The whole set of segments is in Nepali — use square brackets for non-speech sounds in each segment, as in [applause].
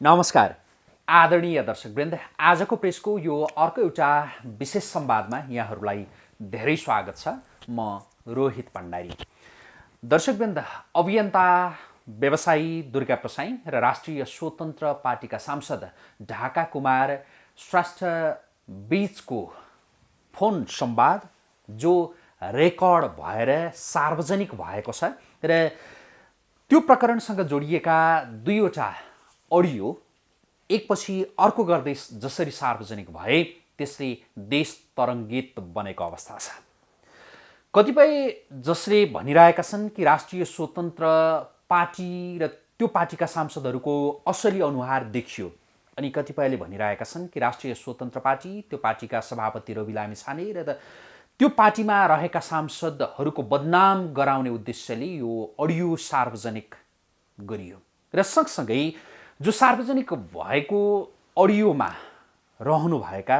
नमस्कार। आदरणीय दर्शकवृन्द आजको प्रेसको यो अर्को एउटा विशेष संवादमा यहाँहरूलाई धेरै स्वागत छ। म रोहित भण्डारी दर्शकवृन्द अभियन्ता व्यवसायी दुर्गा प्रसाई र राष्ट्रिय स्वतन्त्र पार्टीका सांसद ढाका कुमार श्रेष्ठ बिचको फोन संवाद जो रेकर्ड भएर सार्वजनिक भएको छ र त्यो प्रकरणसँग जोडिएका दुईवटा अडियो एकपछि अर्को गर्दै जसरी सार्वजनिक भए त्यसले देश तरङ्गित बनेको अवस्था छ। कतिपय जसले भनिरहेका छन् कि राष्ट्रिय स्वतन्त्र पार्टी र त्यो पार्टीका सांसदहरूको असली अनुहार देखियो अनि कतिपयले भनिरहेका छन् कि राष्ट्रिय स्वतन्त्र पार्टी त्यो पार्टीका सभापति रवि लामी छाने र त्यो पार्टीमा रहेका सांसदहरूको बदनाम गराउने उद्देश्यले यो अडियो सार्वजनिक गरियो। र सँगसँगै जो सार्वजनिक भएको अडियोमा रहनुभएका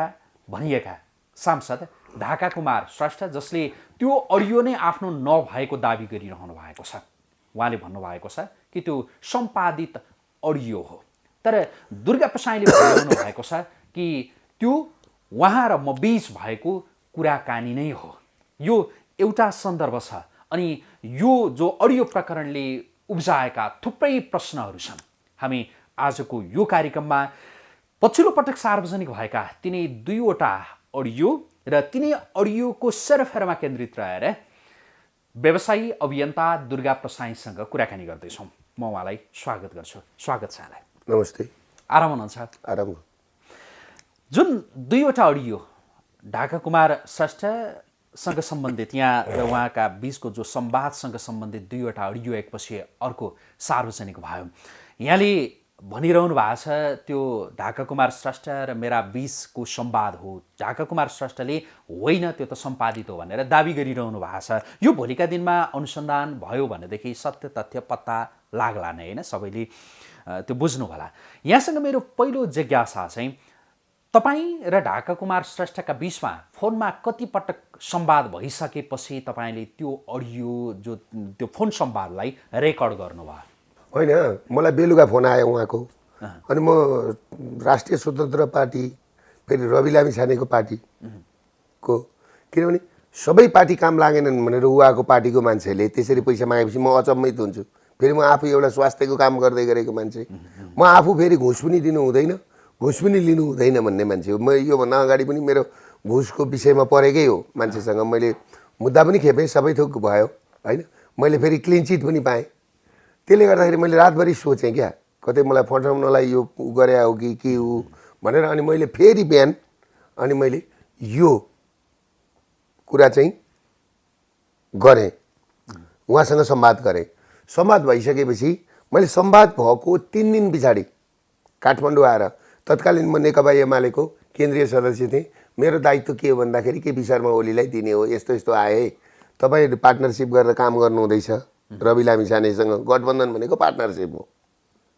भनिएका सांसद ढाका कुमार श्रेष्ठ जसले त्यो अडियो नै आफ्नो नभएको दावी गरिरहनु भएको छ। उहाँले भन्नुभएको छ कि त्यो सम्पादित अडियो हो। तर दुर्गा प्रसाईले भनिरहनु भएको छ कि त्यो उहाँ र म बिच भएको कुराकानी नै हो। यो एउटा सन्दर्भ छ अनि यो जो अडियो प्रकरणले उब्जाएका थुप्रै प्रश्नहरू छन्। हामी आजको यो कार्यक्रममा पछिल्लो पटक सार्वजनिक भएका तिनै दुईवटा अडियो र तिनै अडियोको सेरफेरमा केन्द्रित रहेर व्यवसायी अभियन्ता दुर्गा प्रसाईसँग कुराकानी गर्दैछौँ। म उहाँलाई स्वागत गर्छु। स्वागत छ यहाँलाई। नमस्ते। आराम हुनुहुन्छ? आराम। जुन दुईवटा अडियो ढाका कुमार श्रेष्ठसँग सम्बन्धित यहाँ र उहाँका बिचको जो संवादसँग सम्बन्धित दुईवटा अडियो एकपछि अर्को सार्वजनिक भयो। यहाँले भनिरहनु भएको छ त्यो ढाका कुमार श्रेष्ठ र मेरा बिचको संवाद हो। ढाका कुमार श्रेष्ठले होइन त्यो त सम्पादित हो भनेर दावी गरिरहनु भएको छ। यो भोलिका दिनमा अनुसन्धान भयो भनेदेखि सत्य तथ्य पत्ता लाग्ला नै होइन? सबैले त्यो बुझ्नु होला यहाँसँग मेरो पहिलो जिज्ञासा चाहिँ तपाईँ र ढाका कुमार श्रेष्ठका बिचमा फोनमा कतिपटक संवाद भइसकेपछि तपाईँले त्यो अडियो जो त्यो फोन संवादलाई रेकर्ड गर्नुभयो? होइन मलाई बेलुका फोन आयो उहाँको। अनि म राष्ट्रिय स्वतन्त्र पार्टी फेरि रवि लामी छानेको पार्टीको। किनभने सबै पार्टी काम लागेनन् भनेर उहाँको पार्टीको मान्छेले त्यसरी पैसा मागेपछि म अचम्मित हुन्छु। फेरि म आफू एउटा स्वास्थ्यको काम गर्दै गरेको मान्छे। म आफू फेरि घुस पनि दिनु हुँदैन घुस पनि लिनु हुँदैन भन्ने मान्छे हो। म योभन्दा अगाडि पनि मेरो घुसको विषयमा परेकै हो मान्छेसँग। मैले मुद्दा पनि खेपेँ सबै थोक भयो होइन। मैले फेरि क्लिन चिट पनि पाएँ। त्यसले गर्दाखेरि मैले रातभरि सोचेँ क्या कतै मलाई फटाउनलाई यो गरे हो कि के हो भनेर अनि मैले फेरि बिहान अनि मैले यो कुरा चाहिँ गरेँ। उहाँसँग संवाद गरेँ। संवाद भइसकेपछि मैले संवाद भएको तिन दिन पछाडि काठमाडौँ आएर तत्कालीन म नेकपा एमालेको केन्द्रीय सदस्य थिएँ। मेरो दायित्व के हो भन्दाखेरि केपी शर्मा ओलीलाई दिने हो यस्तो यस्तो आए। तपाईँ पार्टनरसिप गरेर काम गर्नु रवि लामिछानेसँग गठबन्धन भनेको पार्टनरसिप हो।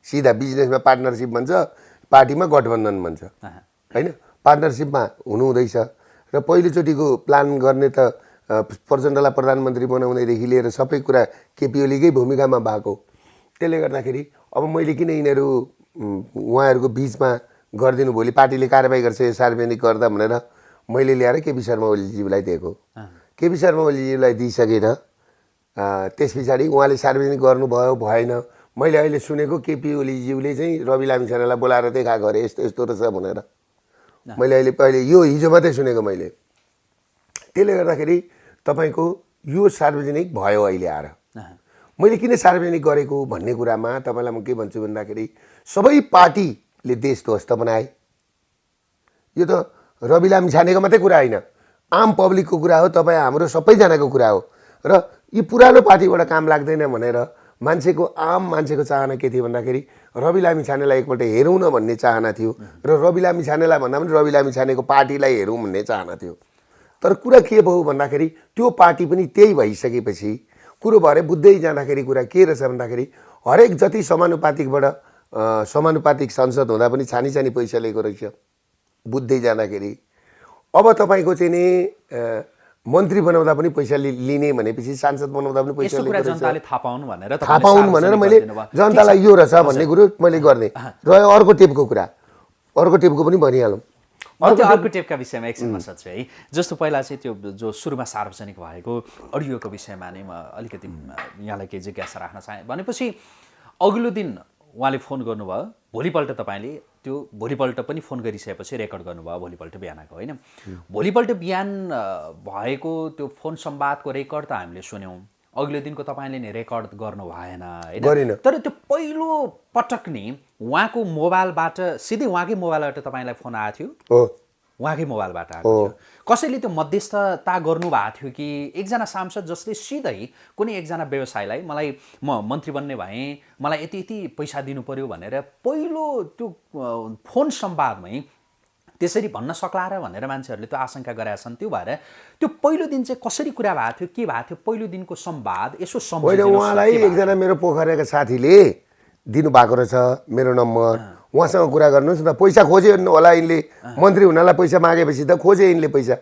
सिधा बिजनेसमा पार्टनरसिप भन्छ पार्टीमा गठबन्धन भन्छ। होइन? पार्टनरसिपमा हुनुहुँदैछ। र पहिलोचोटिको प्लान गर्ने त प्रचण्डलाई प्रधानमन्त्री बनाउनेदेखि लिएर सबै कुरा केपी ओलीकै भूमिकामा भएको। त्यसले गर्दाखेरि अब मैले किन यिनीहरू उहाँहरूको बिचमा गरिदिनु भोलि पार्टीले कारवाही गर्छ यो सार्वजनिक गर्दा भनेर मैले ल्याएर केपी शर्मा ओलीज्यूलाई दिएको। केपी शर्मा ओलीज्यूलाई दिइसकेर त्यस पछाडि उहाँले सार्वजनिक गर्नुभयो भएन। मैले अहिले सुनेको केपी ओलीज्यूले चाहिँ रवि लामिछानेलाई बोलाएर देखाएको अरे यस्तो यस्तो रहेछ भनेर। मैले अहिले पहिले यो हिजो मात्रै सुनेको मैले। त्यसले गर्दाखेरि तपाईँको यो सार्वजनिक भयो अहिले आएर। मैले किन सार्वजनिक गरेको भन्ने कुरामा तपाईँलाई म के भन्छु भन्दाखेरि सबै पार्टीले देश ध्वस्त बनाए। यो त रवि लामिछानेको मात्रै कुरा होइन। आम पब्लिकको कुरा हो तपाईँ हाम्रो सबैजनाको कुरा हो। र यी पुरानो पार्टीबाट काम लाग्दैन भनेर मान्छेको आम मान्छेको चाहना के थियो भन्दाखेरि रवि लामी छानेलाई एकपल्ट हेरौँ न भन्ने चाहना थियो र रवि लामी छानेलाई भन्दा पनि रवि लामी छानेको पार्टीलाई हेरौँ भन्ने चाहना थियो। तर कुरा के भयो भन्दाखेरि त्यो पार्टी पनि त्यही भइसकेपछि कुरो भएर बुझ्दै जाँदाखेरि कुरा के रहेछ भन्दाखेरि हरेक जति समानुपातिकबाट समानुपातिक संसद हुँदा पनि छानी छानी पैसा लिएको रहेछ। बुझ्दै जाँदाखेरि। अब तपाईँको चाहिँ नि मन्त्री बनाउँदा पनि पैसा लिने भनेपछि सांसद बनाउँदा पनि पैसा थाहा पाउनु भनेर थाहा पाउनु भनेर मैले। जनतालाई यो रहेछ भन्ने कुरो मैले गर्ने। र अर्को टेपको कुरा। अर्को टेपको पनि भनिहालौँ। त्यो अर्को टेपका विषयमा एकछिनमा सोध्छु है। जस्तो पहिला चाहिँ त्यो जो सुरुमा सार्वजनिक भएको अडियोको विषयमा नै म अलिकति यहाँलाई केही जिज्ञासा राख्न चाहेँ। भनेपछि अघिल्लो दिन उहाँले फोन गर्नुभयो। भोलिपल्ट तपाईँले त्यो भोलिपल्ट पनि फोन गरिसकेपछि रेकर्ड गर्नुभयो भोलिपल्ट बिहानको होइन? भोलिपल्ट बिहान भएको त्यो फोन संवादको रेकर्ड त हामीले सुन्यौँ। अघिल्लो दिनको तपाईँले नि रेकर्ड गर्नु भएन। होइन? तर त्यो पहिलो पटक नि उहाँको मोबाइलबाट सिधै उहाँकै मोबाइलबाट तपाईँलाई फोन आएको थियो। उहाँकै मोबाइलबाट आएको थियो। कसैले त्यो मध्यस्थता गर्नु भएको थियो कि एकजना सांसद जसले सिधै कुनै एकजना व्यवसायलाई मलाई म मन्त्री बन्ने भएँ मलाई यति यति पैसा दिनु पर्यो भनेर पहिलो त्यो फोन संवादमै त्यसरी भन्न सक्ला र भनेर मान्छेहरूले त्यो आशंका गरेका छन्। त्यो भएर त्यो पहिलो दिन चाहिँ कसरी कुरा भएको थियो के भएको थियो पहिलो दिनको संवाद यसो न, उहाँलाई? एकजना मेरो पोखरेका साथीले दिनुभएको रहेछ मेरो नम्बर। उहाँसँग कुरा गर्नुहोस् न पैसा खोज्यो होला यिनले। मन्त्री हुनलाई पैसा मागेपछि त खोजे यिनले पैसा।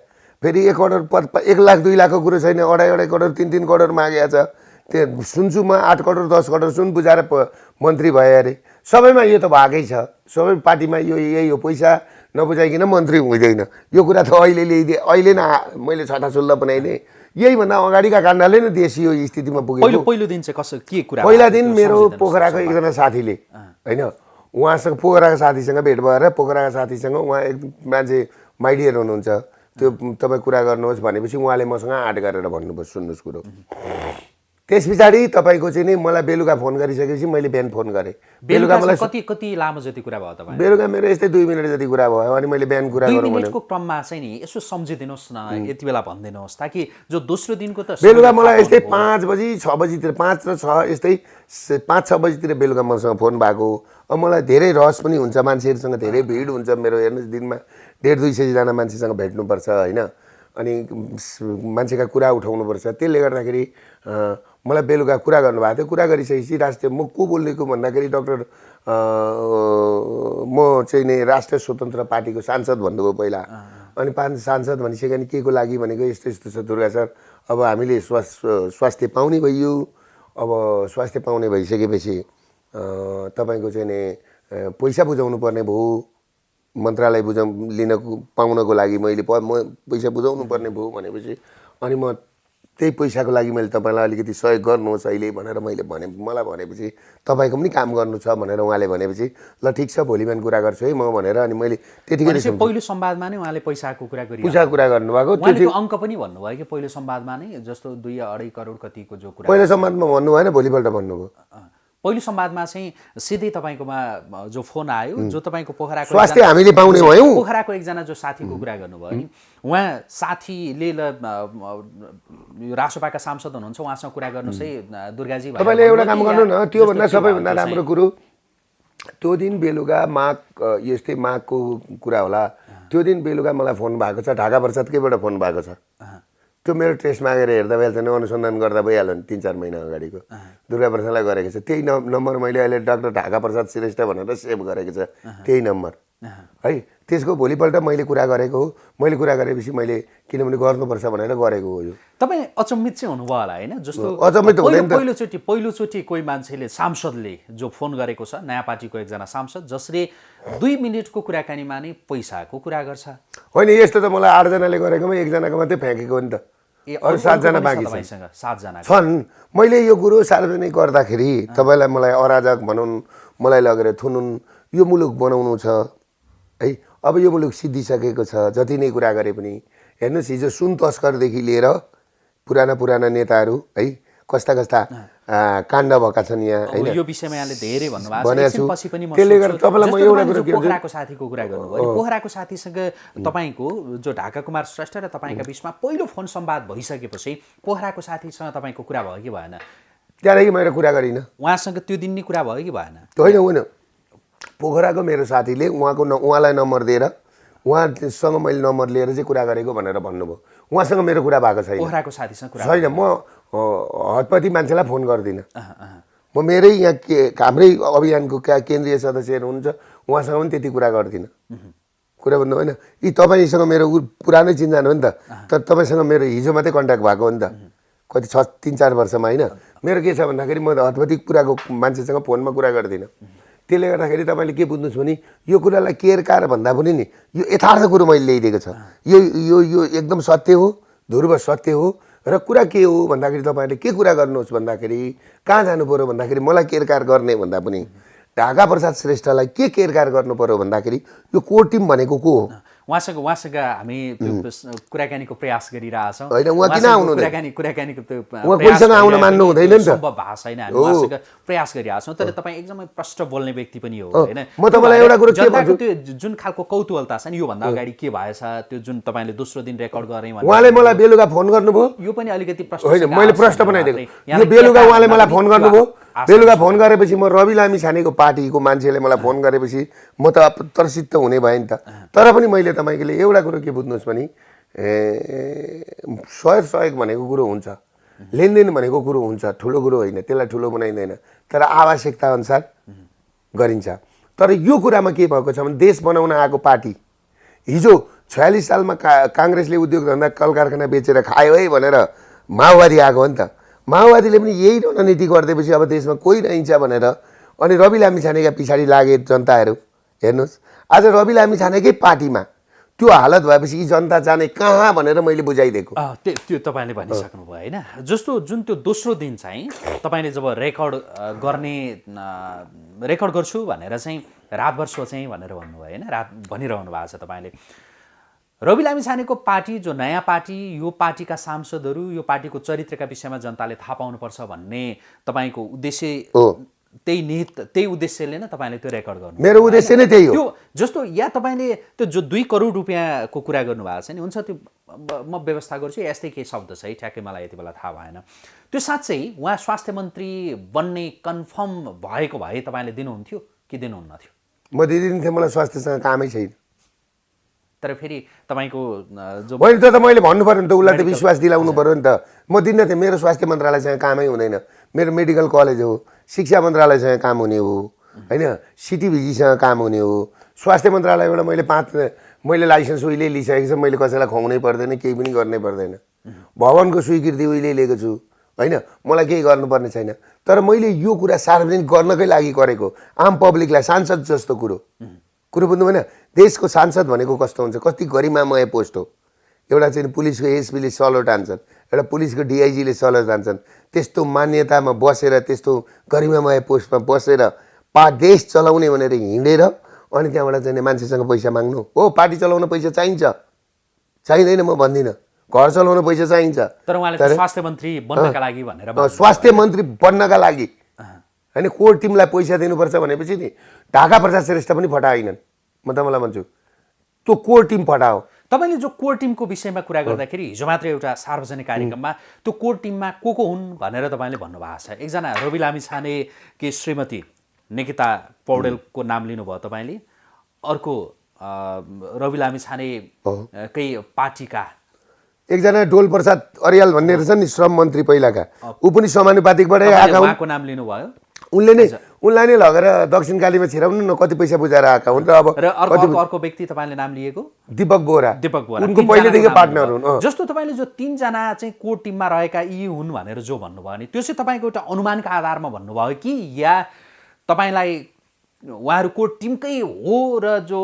फेरि एक करोड प- एक लाख दुई लाखको कुरो छैन। अढाई अढाई करोड तिन तिन करोड मागेको छ। त्यो सुन्छु म आठ करोड दस करोड सुन बुझाएर मन्त्री भए अरे। सबैमा यो त भएकै छ। सबै पार्टीमा यो यही हो पैसा। नबुझाइकन मन्त्री हुँदैन। यो कुरा त अहिले ल्याइदिए अहिले न मैले छटा सुल्ल बनाइदिएँ। यहीभन्दा अगाडिका काण्डले नै देश यो स्थितिमा पुग्यो पहिलो दिन चाहिँ कसो के कुरा पहिला? दिन मेरो पोखराको। एकजना साथीले होइन? उहाँसँग पोखराको साथीसँग भेट भएर पोखराको साथीसँग उहाँ एक मान्छे माइडियर हुनुहुन्छ। त्यो तपाईँ कुरा गर्नुहोस् भनेपछि उहाँले मसँग आँट गरेर भन्नुभयो सुन्नुहोस् कुरो। त्यस पछाडि तपाईँको चाहिँ नि मलाई बेलुका फोन गरिसकेपछि मैले बिहान फोन गरेँ। बेलुका मलाई कति कति लामो जति कुरा भयो तपाईँ? बेलुका मेरो यस्तै दुई मिनट जति कुरा भयो अनि मैले बिहान कुरा गरौँ मिनटको क्रममा चाहिँ नि यसो सम्झिदिनुहोस् न यति बेला भनिदिनुहोस् ताकि जो दोस्रो दिनको त बेलुका मलाई यस्तै। पाँच बजी छ बजीतिर पाँच र छ यस्तै पाँच छ बजीतिर बेलुका मसँग फोन भएको। अब मलाई धेरै रहस पनि हुन्छ मान्छेहरूसँग धेरै भिड हुन्छ मेरो हेर्नुहोस् दिनमा डेढ दुई सयजना मान्छेसँग भेट्नुपर्छ होइन? अनि मान्छेका कुरा उठाउनुपर्छ। त्यसले गर्दाखेरि मलाई बेलुका कुरा गर्नुभएको थियो। कुरा गरिसकेपछि राष्ट्रिय म को बोलेको भन्दाखेरि डक्टर म चाहिँ नि राष्ट्रिय स्वतन्त्र पार्टीको सांसद भन्नुभयो पहिला। अनि पाँच सांसद भनिसक्यो के को लागि भनेको यस्तो यस्तो छ दुर्गा सर। अब हामीले स्वास्थ्य स्वास्थ्य पाउने भइयो। अब स्वास्थ्य पाउने भइसकेपछि तपाईँको चाहिँ नि पैसा बुझाउनु पर्ने भयो। मन्त्रालय बुझाउ लिनको पाउनको लागि मैले प म पैसा बुझाउनु पर्ने भयो भनेपछि अनि म त्यही पैसाको लागि मैले तपाईँलाई अलिकति सहयोग गर्नुहोस् अहिले भनेर मैले भने मलाई भनेपछि तपाईँको पनि काम गर्नु छ भनेर उहाँले भनेपछि ल ठिक छ भोलि बिहान कुरा गर्छु है म भनेर अनि मैले त्यतिखेर पहिलो संवादमा नै उहाँले पैसाको कुरा गरि पुसा कुरा गर्नुभएको। त्यो अङ्क पनि भन्नुभयो कि पहिलो संवादमा नै जस्तो दुई अढाई करोड कतिको जो कुरा पहिलो सम्वादमा भन्नु भएन भोलिपल्ट भन्नुभयो। पहिलो संवादमा चाहिँ सिधै तपाईँकोमा जो फोन आयो जो तपाईँको पोखराको स्वास्थ्य हामीले पाउने भयौँ। पोखराको एकजना जो साथीको कुरा गर्नुभयो नि। उहाँ साथीले ल रासोपाका सांसद हुनुहुन्छ उहाँसँग कुरा गर्नुहोस् है दुर्गाजी तपाईँले एउटा काम गर्नु न त्योभन्दा सबैभन्दा राम्रो कुरो त्यो दिन बेलुका माघ यस्तै माघको कुरा होला। त्यो दिन बेलुका मलाई फोन भएको छ ढाका प्रसादकैबाट फोन भएको छ। त्यो मेरो टेस्ट मागेर हेर्दा भइहाल्छ नि अनुसन्धान गर्दा भइहाल्यो नि तिन चार महिना अगाडिको। दुर्गा प्रसादलाई गरेको छ। त्यही नम्बर मैले अहिले डाक्टर ढाका प्रसाद श्रेष्ठ भनेर सेभ गरेको छ। त्यही नम्बर। है त्यसको भोलिपल्ट मैले कुरा गरेको हो। मैले कुरा गरेपछि मैले किनभने गर्नुपर्छ भनेर गरेको हो यो। तपाईँ अचम्मित चाहिँ हुनुभयो होला होइन? जस्तो अचम्मित हुँदैन। पहिलोचोटि पहिलोचोटि कोही मान्छेले सांसदले जो फोन गरेको छ नयाँ पार्टीको एकजना सांसद जसले दुई मिनटको कुराकानीमा नै पैसाको कुरा गर्छ। होइन यस्तो त मलाई आठजनाले गरेकोमा एकजनाको मात्रै फ्याँकेको हो नि त। ए, अरू सातजना बाँकी छन्। सातजना। छन्। मैले यो कुरो सार्वजनिक गर्दाखेरि तपाईँलाई मलाई अराजक भनौँ मलाई लगेर थुनुन्। यो मुलुक बनाउनु छ है? अब यो मुलुक सिद्धिसकेको छ जति नै कुरा गरे पनि। हेर्नुहोस् हिजो सुन तस्करदेखि लिएर पुराना पुराना नेताहरू है? कस्ता कस्ता काण्ड भएका छन् यहाँ होइन? यो विषयमा यहाँले धेरै भन्नुभएको छ। भनेको छु। एकछिनपछि पनि म त्यसले। गर्दा तपाईँलाई म एउटा कुरो? पोखराको साथीको कुरा गर्नुभयो पोखराको साथीसँग तपाईँको जो ढाका कुमार श्रेष्ठ र तपाईँका बिचमा पहिलो फोन संवाद भइसकेपछि पोखराको साथीसँग तपाईँको कुरा भयो कि भएन? त्यहाँदेखि मैले कुरा गरिनँ। उहाँसँग त्यो दिन नै कुरा भयो कि भएन? होइन होइन पोखराको मेरो साथीले उहाँको न उहाँलाई नम्बर दिएर उहाँसँग मैले नम्बर लिएर चाहिँ कुरा गरेको भनेर भन्नुभयो। उहाँसँग मेरो कुरा भएको छैन। पोखराको साथीसँग कुरा छैन। म हतपति मान्छेलाई फोन गर्दिनँ। म मेरै यहाँ के हाम्रै अभियानको क्या केन्द्रीय सदस्यहरू हुनुहुन्छ उहाँसँग पनि त्यति कुरा गर्दिनँ। कुरा भन्नु होइन यी तपाईँसँग मेरो पुरानै चिन्जान हो नि त तर तपाईँसँग मेरो हिजो मात्रै कन्ट्याक्ट भएको हो नि त। कति छ तिन चार वर्षमा होइन। मेरो के छ भन्दाखेरि म त हतपतिक कुराको मान्छेसँग फोनमा कुरा गर्दिनँ। त्यसले गर्दाखेरि तपाईँले के बुझ्नुहोस् भने यो कुरालाई केयर कार भन्दा पनि नि यो यथार्थ कुरो मैले ल्याइदिएको छ। यो यो यो एकदम सत्य हो ध्रुव सत्य हो र कुरा के हो भन्दाखेरि तपाईँले के कुरा गर्नुहोस् भन्दाखेरि कहाँ जानु पऱ्यो भन्दाखेरि मलाई केरकार गर्ने भन्दा पनि ढाका प्रसाद श्रेष्ठलाई के केरकार गर्नु पऱ्यो भन्दाखेरि यो कोर टिम भनेको को हो? उहाँसँग उहाँसँग हामी त्यो कुराकानीको प्रयास गरिरहेछौँ? कुराकानी कुराकानीको त्यो। सम्भव भएको छैन हामी उहाँसँग प्रयास गरिरहेछौँ। तर तपाईँ एकदमै प्रष्ट बोल्ने व्यक्ति पनि हो होइन। जनताको? त्यो जुन खालको कौतूहलता छ नि योभन्दा अगाडि के भएछ त्यो जुन तपाईँले दोस्रो दिन रेकर्ड गरेँ भने उहाँले मलाई बेलुका फोन गर्नुभयो। यो पनि अलिकति प्रश्न मैले प्रश्न बनाइदिएको बेलुका उहाँले मलाई फोन गर्नुभयो। बेलुका फोन गरेपछि म रवि लामी छानेको पार्टीको मान्छेले मलाई फोन गरेपछि म त प्रसिद्ध हुने भएँ नि त। तर पनि मैले तपाईँले एउटा कुरो के बुझ्नुहोस् भने सहयोग सहयोग भनेको कुरो हुन्छ लेनदेन भनेको कुरो हुन्छ ठुलो कुरो होइन त्यसलाई ठुलो बनाइँदैन तर आवश्यकता अनुसार गरिन्छ। तर यो कुरामा के भएको छ भने देश बनाउन आएको पार्टी हिजो छयालिस सालमा का काङ्ग्रेसले उद्योग धन्दा कल कारखाना बेचेर खायो है भनेर माओवादी आएको हो नि त। माओवादीले पनि यही रणनीति गरिदिएपछि अब देशमा कोही रहन्छ भनेर। अनि रवि लामी छानेका पछाडि लागे जनताहरू हेर्नुहोस्। आज रवि लामी छानेकै पार्टीमा त्यो हालत भएपछि यी जनता जाने कहाँ भनेर मैले बुझाइदिएको। त्यो तपाईँले भनिसक्नुभयो होइन? जस्तो जुन त्यो दोस्रो दिन चाहिँ तपाईँले जब रेकर्ड गर्ने रेकर्ड गर्छु भनेर चाहिँ रातभर सोचेँ भनेर भन्नुभयो होइन? रात भनिरहनु भएको छ तपाईँले। रवि लामी छानेको पार्टी जो नयाँ पार्टी यो पार्टीका सांसदहरू यो पार्टीको चरित्रका विषयमा जनताले थाहा पाउनुपर्छ भन्ने तपाईँको उद्देश्य त्यही निहित त्यही उद्देश्यले नै तपाईँले त्यो रेकर्ड गर्नु मेरो उद्देश्य नै त्यही हो। त्यो जस्तो या तपाईँले त्यो जो दुई करोड रुपियाँको कुरा गर्नुभएको छ नि हुन्छ त्यो म व्यवस्था गर्छु यस्तै केही शब्द छ है ठ्याक्कै मलाई यति बेला थाहा भएन। त्यो साँच्चै उहाँ स्वास्थ्य मन्त्री बन्ने कन्फर्म भएको भए तपाईँले दिनुहुन्थ्यो कि दिनुहुन्न थियो म दिदिन्थेँ मलाई स्वास्थ्यसँग कामै छैन। तर फेरि तपाईँको जो मैले त त मैले भन्नु पऱ्यो नि त उसलाई त विश्वास दिलाउनु पऱ्यो नि त। म दिन्न थिएँ मेरो स्वास्थ्य मन्त्रालयसँग कामै हुँदैन। मेरो मेडिकल कलेज हो शिक्षा मन्त्रालयसँग काम हुने हो होइन सिटिभिजीसँग काम हुने हो। स्वास्थ्य मन्त्रालयबाट मैले पाँच मैले लाइसेन्स उहिले लिइसकेको छु मैले कसैलाई खुवाउनै पर्दैन केही पनि गर्नै पर्दैन। भवनको स्वीकृति उहिले लिएको छु होइन मलाई केही गर्नुपर्ने छैन। तर मैले यो कुरा सार्वजनिक गर्नकै लागि गरेको आम पब्लिकलाई सांसद जस्तो कुरो। कुरो बुझ्नु भएन। देशको सांसद भनेको कस्तो हुन्छ? कति गरिमामय पोस्ट हो? एउटा चाहिँ पुलिसको एसपीले सलो टान्छन् एउटा पुलिसको डिआइजीले सलो टान्छन् त्यस्तो मान्यतामा बसेर त्यस्तो गरिमामय पोस्टमा बसेर पा देश चलाउने भनेर हिँडेर अनि त्यहाँबाट चाहिँ मान्छेसँग पैसा माग्नु। हो पार्टी चलाउन पैसा चाहिन्छ। चाहिँदैन म भन्दिनँ। घर चलाउन पैसा चाहिन्छ। तर उहाँले स्वास्थ्य मन्त्री बन्नका लागि भनेर स्वास्थ्य मन्त्री बन्नका लागि। होइन कोर टिमलाई पैसा दिनुपर्छ भनेपछि नि ढाका प्रसाद श्रेष्ठ पनि फटाएनन्। म तपाईँलाई भन्छु त्यो कोर टिम फटाओ। तपाईँले जो कोर टिमको विषयमा कुरा गर्दाखेरि हिजो मात्र एउटा सार्वजनिक कार्यक्रममा त्यो कोर टिममा को को हुन् भनेर तपाईँले भन्नुभएको छ। एकजना रवि लामी छाने कि श्रीमती निकिता पौडेलको नाम लिनुभयो तपाईँले। अर्को रवि लामी छाने अ, कै पार्टीका। एकजना डोल प्रसाद अर्याल भन्ने रहेछ नि श्रम मन्त्री पहिलाका। ऊ पनि समानुपातिकबाटै आएका नाम लिनुभयो। उनले नै उनलाई नै लगेर दक्षिण कालीमा छिराउनु न कति पैसा बुझाएर आएका हुन् र अब अर्को व्यक्ति तपाईँले नाम लिएको दिपक बोरा दिपक बोरा उनको पहिलेदेखि पार्टनर। हुन्। जस्तो तपाईँले जो तिनजना चाहिँ कोर टिममा रहेका यी हुन् भनेर जो भन्नुभयो नि त्यो चाहिँ तपाईँको एउटा अनुमानका आधारमा भन्नुभयो कि या तपाईँलाई उहाँहरू कोर टिमकै हो र जो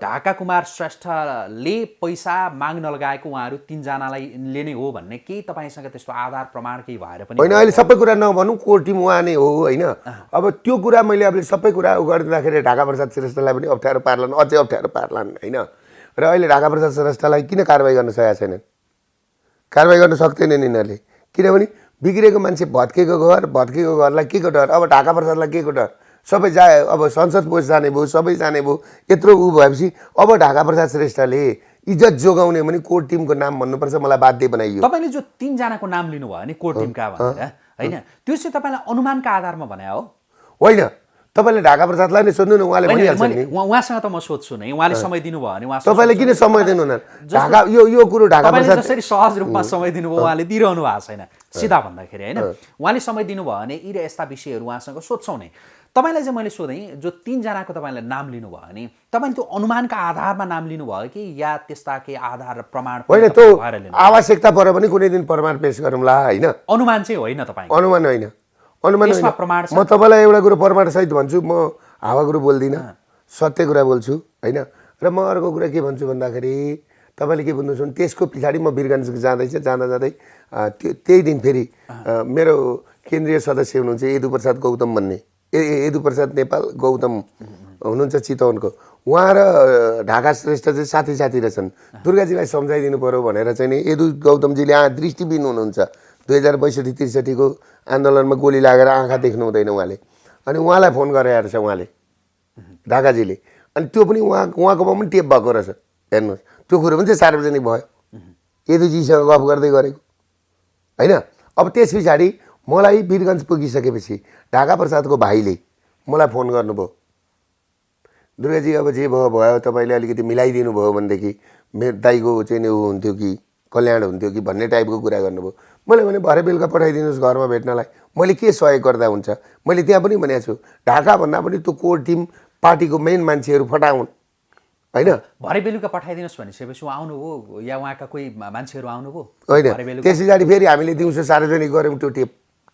ढाका कुमार श्रेष्ठले पैसा माग्न लगाएको उहाँहरू तिनजनालाई ले नै हो भन्ने केही तपाईँसँग त्यस्तो आधार प्रमाण केही भएर पनि होइन अहिले सबै कुरा नभनौँ कोर टिम उहाँ नै हो होइन। अब त्यो कुरा मैले अब सबै कुरा गरिदिँदाखेरि ढाका प्रसाद श्रेष्ठलाई पनि अप्ठ्यारो पार्लान् अझै अप्ठ्यारो पार्लान् होइन। र अहिले ढाका प्रसाद श्रेष्ठलाई किन कारवाही गर्न सकेका छैनन्? कारवाही गर्न सक्दैनन् यिनीहरूले। किनभने बिग्रेको मान्छे भत्केको घर भत्केको घरलाई के को डर? अब ढाका प्रसादलाई के को डर? सबै जा अब संसद पोस्ट जाने भयो सबै जाने भयो यत्रो ऊ भएपछि अब ढाका प्रसाद श्रेष्ठले इज्जत जोगाउने भने कोर टिमको नाम भन्नुपर्छ मलाई बाध्य बनाइयो। तपाईँले जो तिनजनाको नाम लिनुभयो नि कोर टिमका भनेर होइन? त्यो चाहिँ तपाईँलाई अनुमानका आधारमा भने हो। होइन। तपाईँले ढाका प्रसादलाई नै सोध्नु न उहाँले भनिहाल्छ नि। उहाँ- उहाँसँग त म सोध्छु नै। उहाँले समय दिनुभयो भने उहाँ तपाईँले किन समय दिनु न? ढाका यो यो कुरो ढाका प्रसाद जसरी सहज रूपमा समय दिनुभयो उहाँले दिइरहनु भएको छैन। सिधा भन्दाखेरि होइन? उहाँले समय दिनुभयो भने यी र यस्ता विषयहरू उहाँसँग सोध्छौँ नै। तपाईँलाई चाहिँ मैले सोधेँ जो तिनजनाको तपाईँले नाम लिनुभयो भने तपाईँले त्यो अनुमानका आधारमा नाम लिनुभयो कि या त्यस्ता केही आधार र प्रमाण होइन त्यो आवश्यकता पऱ्यो भने कुनै दिन प्रमाण पेस गरौँला होइन। अनुमान चाहिँ होइन तपाईँ अनुमान होइन। अनुमान प्रमाण? म तपाईँलाई एउटा कुरो प्रमाणसहित भन्छु म हावा कुरो बोल्दिनँ सत्य कुरा बोल्छु होइन। र म अर्को कुरा के भन्छु भन्दाखेरि तपाईँले के भन्नुहुन्छ भने त्यसको पछाडि म वीरगञ्ज जाँदैछ जाँदा जाँदै त्यो त्यही दिन फेरि मेरो केन्द्रीय सदस्य हुनुहुन्छ यदु प्रसाद गौतम भन्ने। ए ए- यदु प्रसाद नेपाल गौतम हुनुहुन्छ चितवनको। उहाँ र ढाका श्रेष्ठ चाहिँ साथी साथी रहेछन्। दुर्गाजीलाई सम्झाइदिनु पऱ्यो भनेर चाहिँ नि यदु गौतमजीले आ दृष्टिबिन हुनुहुन्छ। दुई हजार बैसठी त्रिसठीको आन्दोलनमा गोली लागेर आँखा देख्नु हुँदैन उहाँले। अनि उहाँलाई फोन गरेर छ उहाँले ढाकाजीले। अनि त्यो पनि उहाँ उहाँकोमा पनि टेप भएको रहेछ। हेर्नुहोस् त्यो कुरो पनि चाहिँ सार्वजनिक भयो। यदुजीसँग गफ गर्दै गरेको। होइन? अब त्यस पछाडि मलाई वीरगञ्ज पुगिसकेपछि ढाका प्रसादको भाइले मलाई फोन गर्नुभयो। दुर्गाजी अब जे भयो भयो तपाईँले अलिकति मिलाइदिनु भयो भनेदेखि मेरो दाइको चाहिँ ऊ हुन्थ्यो कि कल्याण हुन्थ्यो कि भन्ने टाइपको कुरा गर्नुभयो। मैले भने भरे बेलुका पठाइदिनुहोस् घरमा भेट्नलाई। मैले के सहयोग गर्दा हुन्छ? मैले त्यहाँ पनि भनेको छु ढाकाभन्दा पनि त्यो कोर टिम पार्टीको मेन मान्छेहरू फटाउन्। होइन? भरे बेलुका पठाइदिनुहोस् भनिसकेपछि उहाँ आउनुभयो या उहाँका कोही मान्छेहरू आउनुभयो? होइन। त्यस पछाडि फेरि हामीले दिउँसो सार्वजनिक गऱ्यौँ त्यो टेप।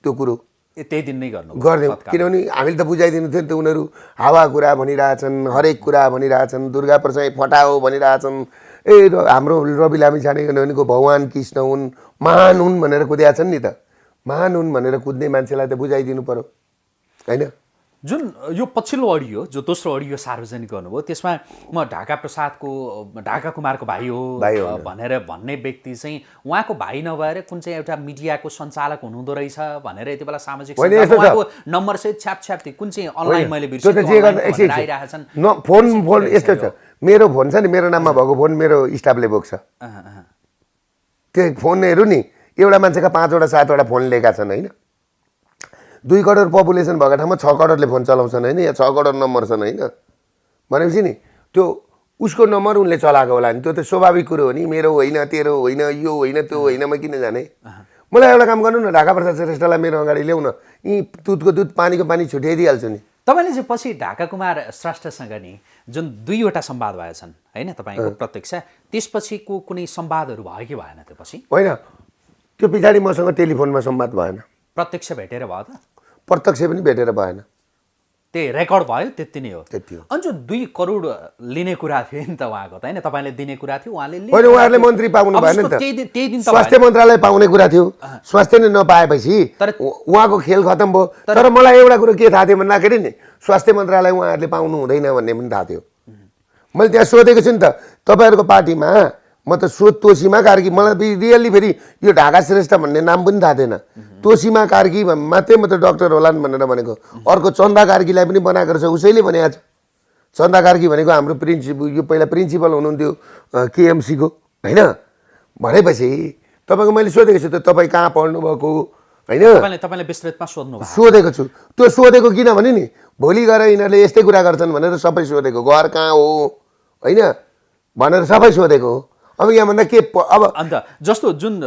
त्यो कुरो त्यही दिन नै गर्नु गरिदिउँ किनभने हामीले त बुझाइदिनु थियो नि त उनीहरू हावा कुरा भनिरहेछन् हरेक कुरा भनिरहेछन् दुर्गा प्रसाद फटाओ भनिरहेछन्। ए हाम्रो रवि लामी छाने भनेको भगवान् कृष्ण हुन् महान हुन् भनेर कुदिया छन् नि त। महान हुन् भनेर कुद्ने मान्छेलाई त बुझाइदिनु पर्यो। होइन? जुन यो पछिल्लो अडियो जो दोस्रो अडियो सार्वजनिक गर्नुभयो त्यसमा म ढाका प्रसादको ढाका कुमारको भाइ हो भनेर भन्ने व्यक्ति चाहिँ उहाँको भाइ नभएर कुन चाहिँ एउटा मिडियाको सञ्चालक हुनुहुँदो रहेछ भनेर यति बेला सामाजिक। उहाँको नम्बर चाहिँ छ्याप छ्याप थियो। कुन चाहिँ अनलाइन मैले फोन फोन यस्तो छ। मेरो फोन छ नि मेरो नाममा भएको फोन मेरो स्टाफले बोक्छ। त्यो फोनहरू नि एउटा मान्छेका पाँचवटा सातवटा फोन लिएका छन् होइन? दुई करोड पपुलेसन भएको ठाउँमा छ करोडले फोन चलाउँछन् होइन या छ करोड नम्बर छन् होइन। भनेपछि नि त्यो उसको नम्बर उनले चलाएको होला नि त्यो त स्वाभाविक कुरो हो नि मेरो होइन तेरो होइन यो होइन त्यो होइन म किन जाने? मलाई एउटा काम गर्नु न ढाका प्रसाद श्रेष्ठलाई मेरो अगाडि ल्याउन। यी दुधको दुध पानीको पानी छुट्याइदिइहाल्छु नि। तपाईँले चाहिँ पछि ढाका कुमार श्रेष्ठसँग नि जुन दुईवटा संवाद भएछन् होइन तपाईँको प्रत्यक्ष त्यसपछिको कुनै संवादहरू भयो कि भएन त्यो पछि? होइन। त्यो पछाडि मसँग टेलिफोनमा संवाद भएन। प्रत्यक्ष भेटेर भयो त। प्रत्यक्ष पनि भेटेर भएन। त्यही रेकर्ड भयो त्यति नै हो। त्यति हो। अनि जो दुई करोड लिने कुरा थियो नि त उहाँको त होइन? तपाईँले दिने कुरा थियो उहाँले होइन उहाँहरूले। मन्त्री पाउनु भएन नि त। त्यही दिन स्वास्थ्य मन्त्रालय पाउने कुरा थियो। स्वास्थ्य नै नपाएपछि तर- उहाँको खेल खतम भयो। तर मलाई एउटा कुरो के थाहा थियो भन्दाखेरि नि स्वास्थ्य मन्त्रालय उहाँहरूले पाउनु हुँदैन भन्ने पनि थाहा थियो। मैले त्यहाँ सोधेको छु नि त तपाईँहरूको पार्टीमा म त सो तोसीमा कार्की मलाई रियल्ली फेरि यो ढाका श्रेष्ठ भन्ने नाम पनि थाहा थिएन। तोसीमा कार्की भन्- मात्रै म त डक्टर होलान् भनेर भनेको। अर्को चन्दा कार्कीलाई पनि बनाएको रहेछ उसैले भनेको छ चन्दा कार्की भनेको हाम्रो प्रिन्सिपल यो पहिला प्रिन्सिपल हुनुहुन्थ्यो केएमसीको होइन? भनेपछि तपाईँको मैले सोधेको छु त तपाईँ कहाँ पढ्नुभएको होइन? सोधेको छु। त्यो सोधेको किनभने नि भोलि गएर यिनीहरूले यस्तै कुरा गर्छन् भनेर सबै सोधेको। घर कहाँ हो होइन? भनेर सबै सोधेको हो। अब यहाँभन्दा के अब अन्त जस्तो जुन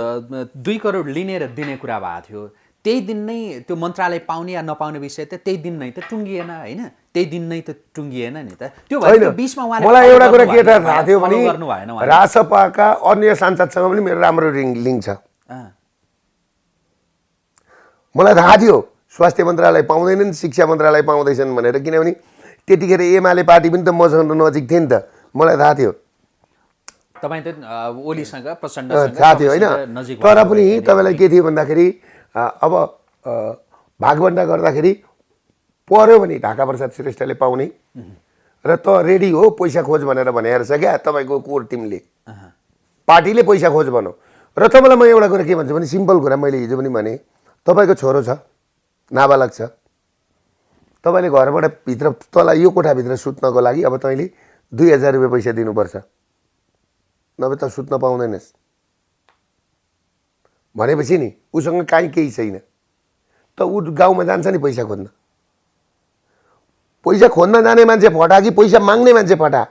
दुई करोड लिने र दिने कुरा भएको थियो त्यही दिन नै त्यो मन्त्रालय पाउने या नपाउने विषय त त्यही दिन नै त टुङ्गिएन होइन? त्यही दिन नै त टुङ्गिएन नि त। त्यो होइन। बिचमा मलाई एउटा कुरा के थाहा थियो भने। रासपाका अन्य सांसदसँग पनि मेरो राम्रो रिङ लिङ्क छ। मलाई थाहा थियो स्वास्थ्य मन्त्रालय पाउँदैनन् शिक्षा मन्त्रालय पाउँदैछन् भनेर। किनभने त्यतिखेर एमाले पार्टी पनि त मसँग नजिक थियो नि त। मलाई थाहा थियो। तपाईँ त ओलीसँग अँ, प्रचण्डसँग थाहा थियो होइन? तर पनि। तपाईँलाई के थियो भन्दाखेरि अब अ, भागभन्डा गर्दाखेरि पऱ्यो भने ढाका प्रसाद श्रेष्ठले पाउने। र त रेडी हो पैसा खोज भनेर भनेर छ क्या तपाईँको कोर टिमले। पार्टीले पैसा खोज भनौँ। र तपाईँलाई म एउटा कुरा के भन्छु भने सिम्पल कुरा मैले हिजो पनि भने तपाईँको छोरो छ नाबालक छ। तपाईँले घरबाट भित्र तँलाई यो कोठाभित्र सुत्नको लागि अब तैँले दुई हजार रुपियाँ पैसा दिनुपर्छ। नभए त सुत्न पाउँदैनस् भनेपछि नि उसँग काहीँ केही छैन त ऊ गाउँमा जान्छ नि पैसा खोज्न पैसा खोज्न जाने मान्छे फटा कि पैसा माग्ने मान्छे फटा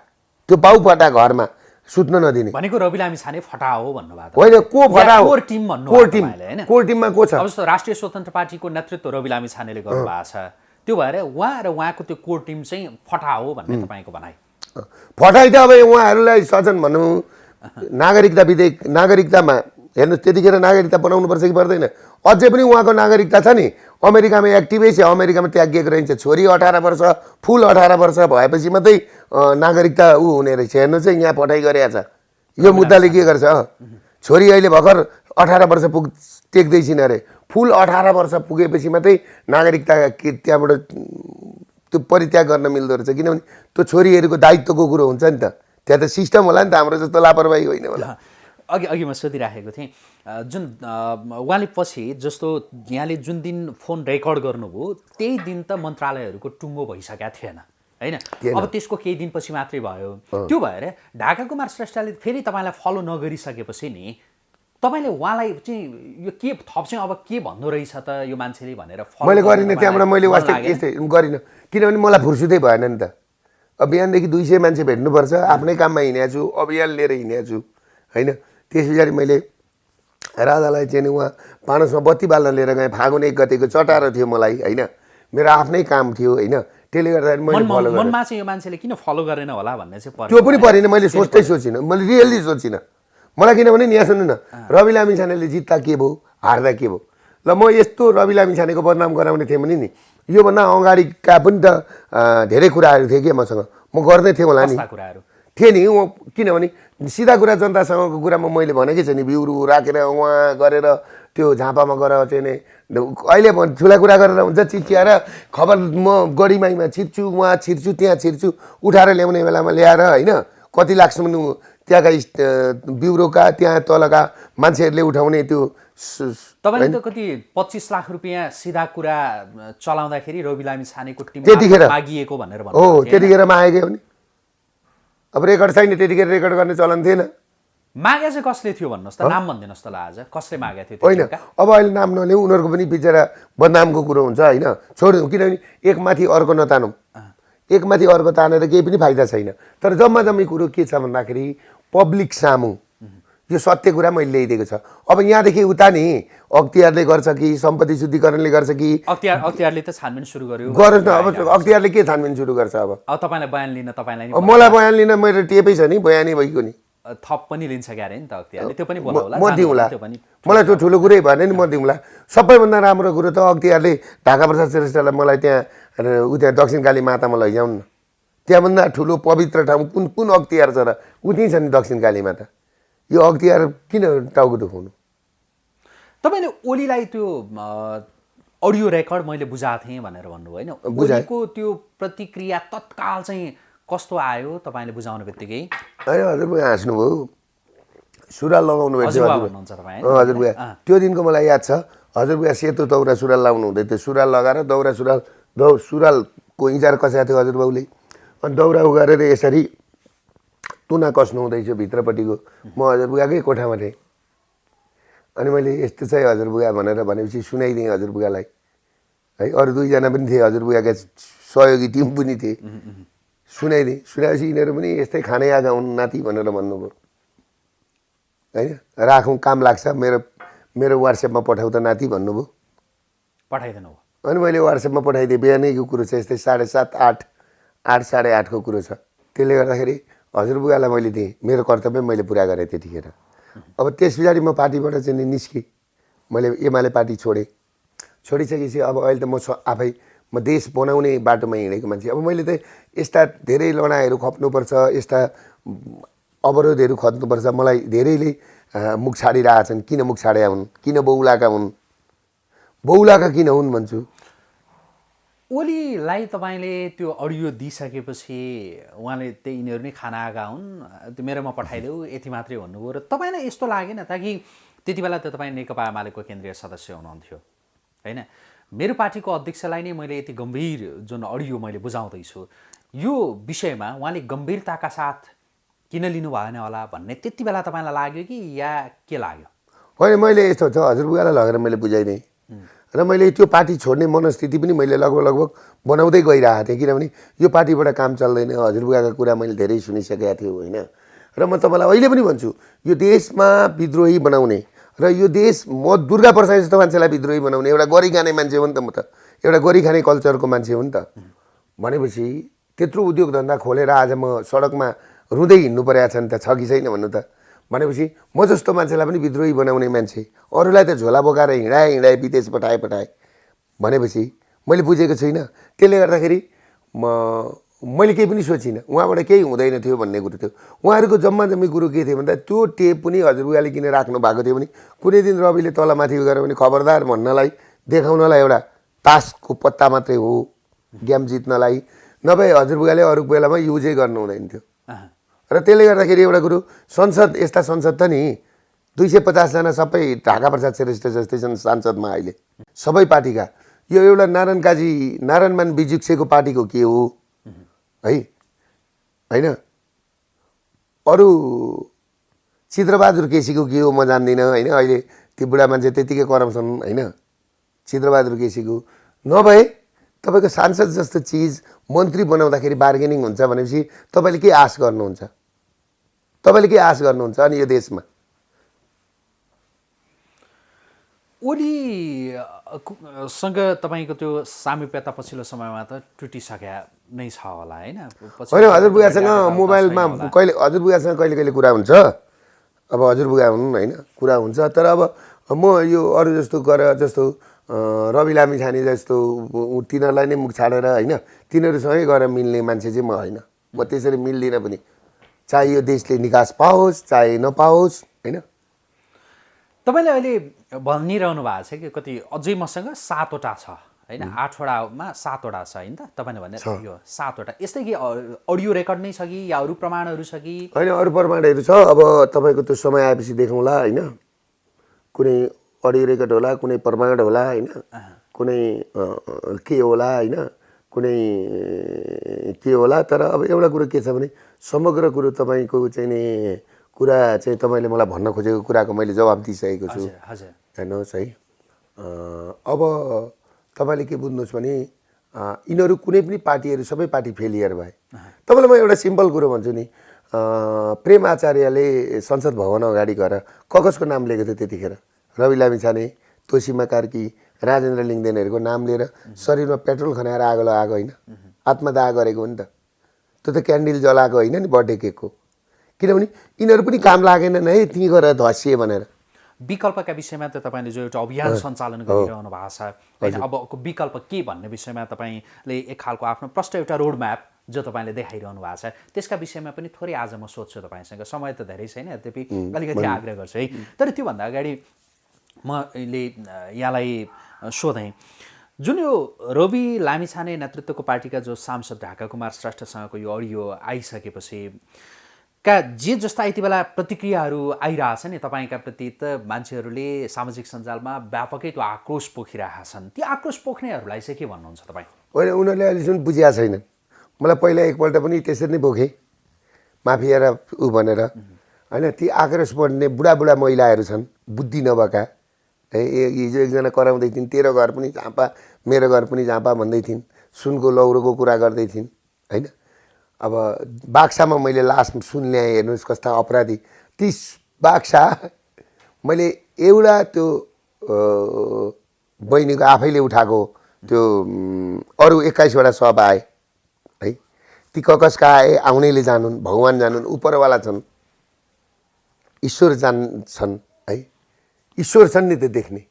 त्यो बाउ फटा घरमा सुत्न नदिने भनेको रवि लामी छाने फटा हो भन्नुभएको होइन को फटा हो कोर टिम भन्नु कोर टिम कोर टिममा को छ जस्तो राष्ट्रिय स्वतन्त्र पार्टीको नेतृत्व रवि लामी छानेले गर्नुभएको छ त्यो भएर उहाँ र उहाँको त्यो कोर टिम चाहिँ फटा हो भन्ने तपाईँको भनाइ फटाइ त अब उहाँहरूलाई सजन भनौँ नागरिकता विधेयक नागरिकतामा हेर्नुहोस् त्यतिखेर नागरिकता बनाउनुपर्छ कि पर्दैन? अझै पनि उहाँको नागरिकता छ नि। अमेरिकामा एक्टिभै छ अमेरिकामा त्यागिएको रहन्छ। छोरी अठार वर्ष फुल अठार वर्ष भएपछि मात्रै नागरिकता ऊ हुने रहेछ। हेर्नुहोस् है यहाँ पठाइ गरेको छ। यो मुद्दाले के गर्छ? छोरी अहिले भर्खर अठार वर्ष पुग टेक्दैछिन् अरे। फुल अठार वर्ष पुगेपछि मात्रै नागरिकता के त्यहाँबाट त्यो परित्याग गर्न मिल्दो रहेछ। किनभने त्यो छोरीहरूको दायित्वको कुरो हुन्छ नि त। त्यहाँ त सिस्टम होला नि त हाम्रो जस्तो लापरवाही होइन होला। अघि अघि म सोधिराखेको थिएँ जुन उहाँले पछि जस्तो यहाँले जुन दिन फोन रेकर्ड गर्नुभयो त्यही दिन त मन्त्रालयहरूको टुङ्गो भइसकेका थिएन होइन? अब त्यसको केही दिनपछि मात्रै भयो। त्यो भएर ढाका कुमार श्रेष्ठले फेरि तपाईँलाई फलो नगरिसकेपछि नि तपाईँले उहाँलाई चाहिँ यो के थप चाहिँ अब के भन्दो रहेछ त यो मान्छेले भनेर मैले गर्न त्यहाँबाट मैले वास्तव? यस्तै गरिनँ। किनभने मलाई फुर्सुदै भएन नि त। अब बिहानदेखि दुई सय मान्छे भेट्नुपर्छ। आफ्नै काममा हिँडेको छु अभियान लिएर हिँडेको छु। होइन? त्यस पछाडि मैले राजालाई चाहिँ उहाँ पानसमा बत्ती बाल्न लिएर गएँ। फागुन एक गतेको चटारो थियो मलाई होइन? मेरो आफ्नै काम थियो होइन? त्यसले गर्दाखेरि मैले फलो गरेँ। मनमा चाहिँ यो मान्छेले किन फलो गरेन होला भन्ने चाहिँ। त्यो पनि परेन मैले सोच्दै सोचिनँ। मैले रियल्ली सोचिनँ मलाई किनभने नि यहाँ सुन्नु न रवि लामी छानेले जित्दा के भयो हार्दा के भयो? ल म यस्तो रवि लामी छानेको बदनाम गराउने थिएँ भने नि। योभन्दा अगाडिका पनि त धेरै कुराहरू थिए कि मसँग। म गर्दै थिएँ होला नि। कुराहरू? थिएँ नि उ किनभने सिधा कुरा जनतासँगको कुरामा मैले भनेकै छु नि बिउरु राखेर उहाँ गरेर त्यो झापामा गएर चाहिँ नि अहिले ठुला कुरा गरेर हुन्छ चिच्याएर खबर म गढीमाईमा छिर्छु उहाँ छिर्छु त्यहाँ छिर्छु उठाएर ल्याउने बेलामा ल्याएर होइन कति लाग्छन् त्यहाँका ब्युरोका त्यहाँ तलका मान्छेहरूले उठाउने त्यो तपाईँले त कति पच्चिस लाख रुपियाँ सिधा कुरा चलाउँदाखेरि रवि लामी छानेको टिम त्यतिखेर। मागिएको भनेर हो? त्यतिखेर मागेकै हो नि। अब रेकर्ड छैन त्यतिखेर रेकर्ड गर्ने चलन थिएन। मागे चाहिँ कसले थियो भन्नुहोस् त? नाम भनिदिनुहोस् त ल आज। कसले मागेको थियो होइन? अब अहिले नाम नलिउँ उनीहरूको पनि बिचरा बदनामको कुरो हुन्छ होइन? छोडिदिउँ किनभने एकमाथि अर्को नतानौँ। एकमाथि अर्को तानेर केही पनि फाइदा छैन। तर जम्मा जम्मी कुरो के छ भन्दाखेरि पब्लिक सामु। यो सत्य कुरा मैले ल्याइदिएको छ। अब यहाँदेखि उता नि अख्तियारले गर्छ कि सम्पत्ति शुद्धिकरणले गर्छ कि? अख्तियार अख्तियारले त छानबिन सुरु गर्यो। गरोस् न अब अख्तियारले के छानबिन सुरु गर्छ अब? अब तपाईँलाई बयान लिन तपाईँलाई मलाई बयान लिन मेरो टेपै छ नि बयानै भइगयो नि। थप पनि लिन्छ क्यारे नि त अख्तियारले। त्यो पनि म दिउँला। मलाई त्यो ठुलो कुरै भएन नि म दिउँला। सबैभन्दा राम्रो कुरो त अख्तियारले ढाका प्रसाद श्रेष्ठलाई मलाई त्यहाँ उ त्यहाँ दक्षिण काली मातामा लैजाउन् न। त्यहाँभन्दा ठुलो पवित्र ठाउँ कुन कुन अख्तियार छ र? उति छ नि दक्षिण माता यो अख्तियार किन टाउको दुखाउनु? तपाईँले ओलीलाई त्यो अडियो रेकर्ड मैले बुझाएको थिएँ भनेर भन्नुभयो होइन? बुझाएँ। ओलीको त्यो प्रतिक्रिया तत्काल चाहिँ कस्तो आयो तपाईँले बुझाउने बित्तिकै? होइन हजुरबुवा हाँस्नुभयो। सुरुवाल लगाउनु हजुरबुवा त्यो दिनको मलाई याद छ। हजुरबुवा सेतो दौरा सुरुवाल लाउनु हुँदै थियो। सुरुवाल लगाएर दौरा सुरुवाल दौ सुरुवालको इन्जार कसाएको थियो हजुरबाउले अनि दौरा उगारेर यसरी तुना कस्नु हुँदैछ भित्रपट्टिको। म हजुरबुवाकै कोठामा थिएँ। अनि मैले यस्तो चाहिँ हजुरबुवा भनेर भनेपछि सुनाइदिएँ हजुरबुवालाई है अरू दुईजना पनि थिए हजुरबुवाका सहयोगी टिम पनि थिए। सुनाइदिएँ। सुनाएपछि यिनीहरू पनि यस्तै खानै आएका हुन् नाति भनेर भन्नुभयो। होइन राखौँ काम लाग्छ मेरो मेरो वाट्सएपमा पठाउ त नाति भन्नुभयो। पठाइदिनु भयो। अनि मैले वाट्सएपमा पठाइदिएँ बिहानैको कुरो छ यस्तै साढे सात आठ। आठ साढे आठको कुरो छ। त्यसले गर्दाखेरि हजुरबुवालाई मैले दिएँ। मेरो कर्तव्य मैले पुरा गरेँ त्यतिखेर। अब त्यस पछाडि म पार्टीबाट चाहिँ निस्केँ। मैले एमाले पार्टी छोडेँ। छोडिसकेपछि अब अहिले त म आफै म देश बनाउने बाटोमा हिँडेको मान्छे। अब मैले त यस्ता धेरै लडाइँहरू खप्नुपर्छ यस्ता अवरोधहरू खप्नुपर्छ मलाई धेरैले मुख छाडिरहेछन्। किन मुख छाडेका हुन्? किन बौलाका हुन्? बौलाका किन हुन् भन्छु? ओलीलाई तपाईँले त्यो अडियो दिइसकेपछि उहाँले त्यही यिनीहरू नै खाना आएका हुन् त्यो मेरोमा पठाइदेऊ यति मात्रै भन्नुभयो र तपाईँलाई यस्तो लागेन त कि त्यति बेला त तपाईँ नेकपा एमालेको केन्द्रीय सदस्य हुनुहुन्थ्यो होइन? मेरो पार्टीको अध्यक्षलाई नै मैले यति गम्भीर जुन अडियो मैले बुझाउँदैछु यो विषयमा उहाँले गम्भीरताका साथ किन लिनु भएन होला भन्ने त्यति बेला तपाईँलाई लाग्यो कि या के लाग्यो? होइन मैले यस्तो छ हजुरबुवालाई लगेर मैले बुझाइदिएँ। र मैले त्यो पार्टी छोड्ने मनस्थिति पनि मैले लगभग लगभग बनाउँदै गइरहेको थिएँ किनभने यो पार्टीबाट काम चल्दैन। हजुरबुवाको कुरा मैले धेरै सुनिसकेको थिएँ होइन? र म तपाईँलाई अहिले पनि भन्छु यो देशमा विद्रोही बनाउने र यो देश म दुर्गा प्रसाद जस्तो मान्छेलाई विद्रोही बनाउने एउटा गरी खाने मान्छे हो नि त म त। एउटा गोरी खाने कल्चरको मान्छे हो नि त। भनेपछि त्यत्रो उद्योग धन्दा खोलेर आज म सडकमा रुँदै हिँड्नु परेको छ नि त छ कि छैन भन्नु त? भनेपछि म जस्तो मान्छेलाई पनि विद्रोही बनाउने मान्छे अरूलाई त झोला बोकाएर हिँडाए हिँडाए विदेश पठाए पठाए भनेपछि मैले बुझेको छुइनँ त्यसले गर्दाखेरि म मैले केही पनि सोचिनँ। उहाँबाट केही हुँदैन थियो भन्ने कुरो थियो। उहाँहरूको जम्मा जम्मी कुरो के थियो भन्दा त्यो टेप पनि हजुरबुवाले किन राख्नु भएको थियो भने कुनै दिन रविले तलमाथि गएर भने खबरदार भन्नलाई देखाउनलाई एउटा तासको पत्ता मात्रै हो। गेम जित्नलाई। नभए हजुरबुवाले अरू बेलामा युजै गर्नु हुँदैन थियो। र त्यसले गर्दाखेरि एउटा कुरो संसद यस्ता संसद त नि दुई सय पचासजना सबै ढाका प्रसाद श्रेष्ठ जस्तै छन् सांसदमा अहिले। सबै पार्टीका। यो एउटा नारायण काजी नारायणमान बिजुक्सेको पार्टीको के हो? है? होइन? अरू चित्रबहादुर केसीको के हो म जान्दिनँ होइन? अहिले त्यो बुढा मान्छे त्यतिकै कराउँछन् होइन? चित्रबहादुर केसीको। नभए तपाईँको सांसद जस्तो चिज मन्त्री बनाउँदाखेरि बार्गेनिङ हुन्छ भनेपछि तपाईँले के आश गर्नुहुन्छ? तपाईँले के आश गर्नुहुन्छ अनि यो देशमा? ओलीसँग तपाईँको त्यो सामिप्यता पछिल्लो समयमा त टुटिसक्या नै छ होला होइन? होइन हजुरबुवासँग छैन मोबाइलमा होला। कहिले हजुरबुवासँग कहिले कहिले कुरा हुन्छ। अब हजुरबुवा हुन् होइन? कुरा हुन्छ तर अब म यो अरू जस्तो गरेर जस्तो रवि लामिछाने जस्तो तिनीहरूलाई नै मुख छाडेर होइन तिनीहरूसँगै गएर मिल्ने मान्छे चाहिँ म होइन। म त्यसरी मिल्दिनँ पनि। चाहे यो देशले निकास पाओस् चाहे नपाओस् होइन? तपाईँले अहिले भनिरहनु भएको छ कि कति अझै मसँग सातवटा छ होइन? आठवटामा सातवटा छ होइन? त तपाईँले भने यो सातवटा। यस्तै कि अडियो रेकर्ड नै छ कि या अरू प्रमाणहरू छ कि? होइन अरू प्रमाणहरू छ। अब तपाईँको त्यो समय आएपछि देखौँला होइन? कुनै अडियो रेकर्ड होला कुनै प्रमाण होला होइन? कुनै के होला होइन? कुनै के होला? तर अब एउटा कुरो के छ भने समग्र कुरो तपाईँको चाहिँ नि कुरा चाहिँ तपाईँले मलाई भन्न खोजेको कुराको मैले जवाब दिइसकेको छु। हेर्नुहोस् है। अब तपाईँले के बुझ्नुहोस् भने यिनीहरू कुनै पनि पार्टीहरू सबै पार्टी फेलियर भए। तपाईँलाई म एउटा सिम्पल कुरो भन्छु नि प्रेम आचार्यले संसद भवन अगाडि गएर कगजको नाम लिएको थियो त्यतिखेर। रवि लामिछाने तोसिमा कार्की राजेन्द्र लिङ्गदेनहरूको नाम लिएर शरीरमा पेट्रोल खनाएर आगो लगाएको होइन। आत्मदाह गरेको हो नि त। त्यो त क्यान्डल जलाएको होइन नि बर्थडे केकको। किनभने यिनीहरू पनि काम लागेनन् है त्यहीँ गएर धसिए भनेर। विकल्पका विषयमा त तपाईँले जो एउटा अभियान सञ्चालन गरिरहनु भएको छ। होइन अबको विकल्प के भन्ने विषयमा तपाईँले एक खालको आफ्नो प्रष्ट एउटा रोड म्याप जो तपाईँले देखाइरहनु भएको छ। त्यसका विषयमा पनि थोरै आज म सोध्छु तपाईँसँग। समय त धेरै छैन यद्यपि अलिकति आग्रह गर्छु है। तर त्योभन्दा अगाडि मैले यहाँलाई सोधेँ। जुन यो रवि लामिछाने नेतृत्वको पार्टीका जो सांसद ढाका कुमार श्रेष्ठसँगको यो अडियो आइसकेपछि का जे जस्ता यति बेला प्रतिक्रियाहरू आइरहेछ नि तपाईँका प्रति त मान्छेहरूले सामाजिक सञ्जालमा व्यापकै त्यो आक्रोश पोखिरहेका छन् ती आक्रोश पोख्नेहरूलाई चाहिँ के भन्नुहुन्छ तपाईँ? होइन उनीहरूले अहिलेसम्म बुझिया छैनन्। मलाई पहिला एकपल्ट पनि त्यसरी नै बोकेँ। माफिया र ऊ भनेर। होइन ती आक्रोश बढ्ने बुढाबुढा महिलाहरू छन् बुद्धि नभएका। है हिजो एकजना कराउँदै थिइन् तेरो घर पनि झाँपा मेरो घर पनि झाँपा भन्दै थिइन् सुनको लौरोको कुरा गर्दै थिइन् होइन? अब बाक्सामा मैले लास्ट सुन ल्याएँ हेर्नुहोस् कस्ता अपराधी। ती बाक्सा मैले एउटा त्यो बहिनीको आफैले उठाएको त्यो अरू एक्काइसवटा सब आए। ती ककसका आए आउनेले जानुन् भगवान् जानुन् उपरवाला छन् ईश्वर जान्छन् है? ईश्वर छन् नि त्यो देख्ने।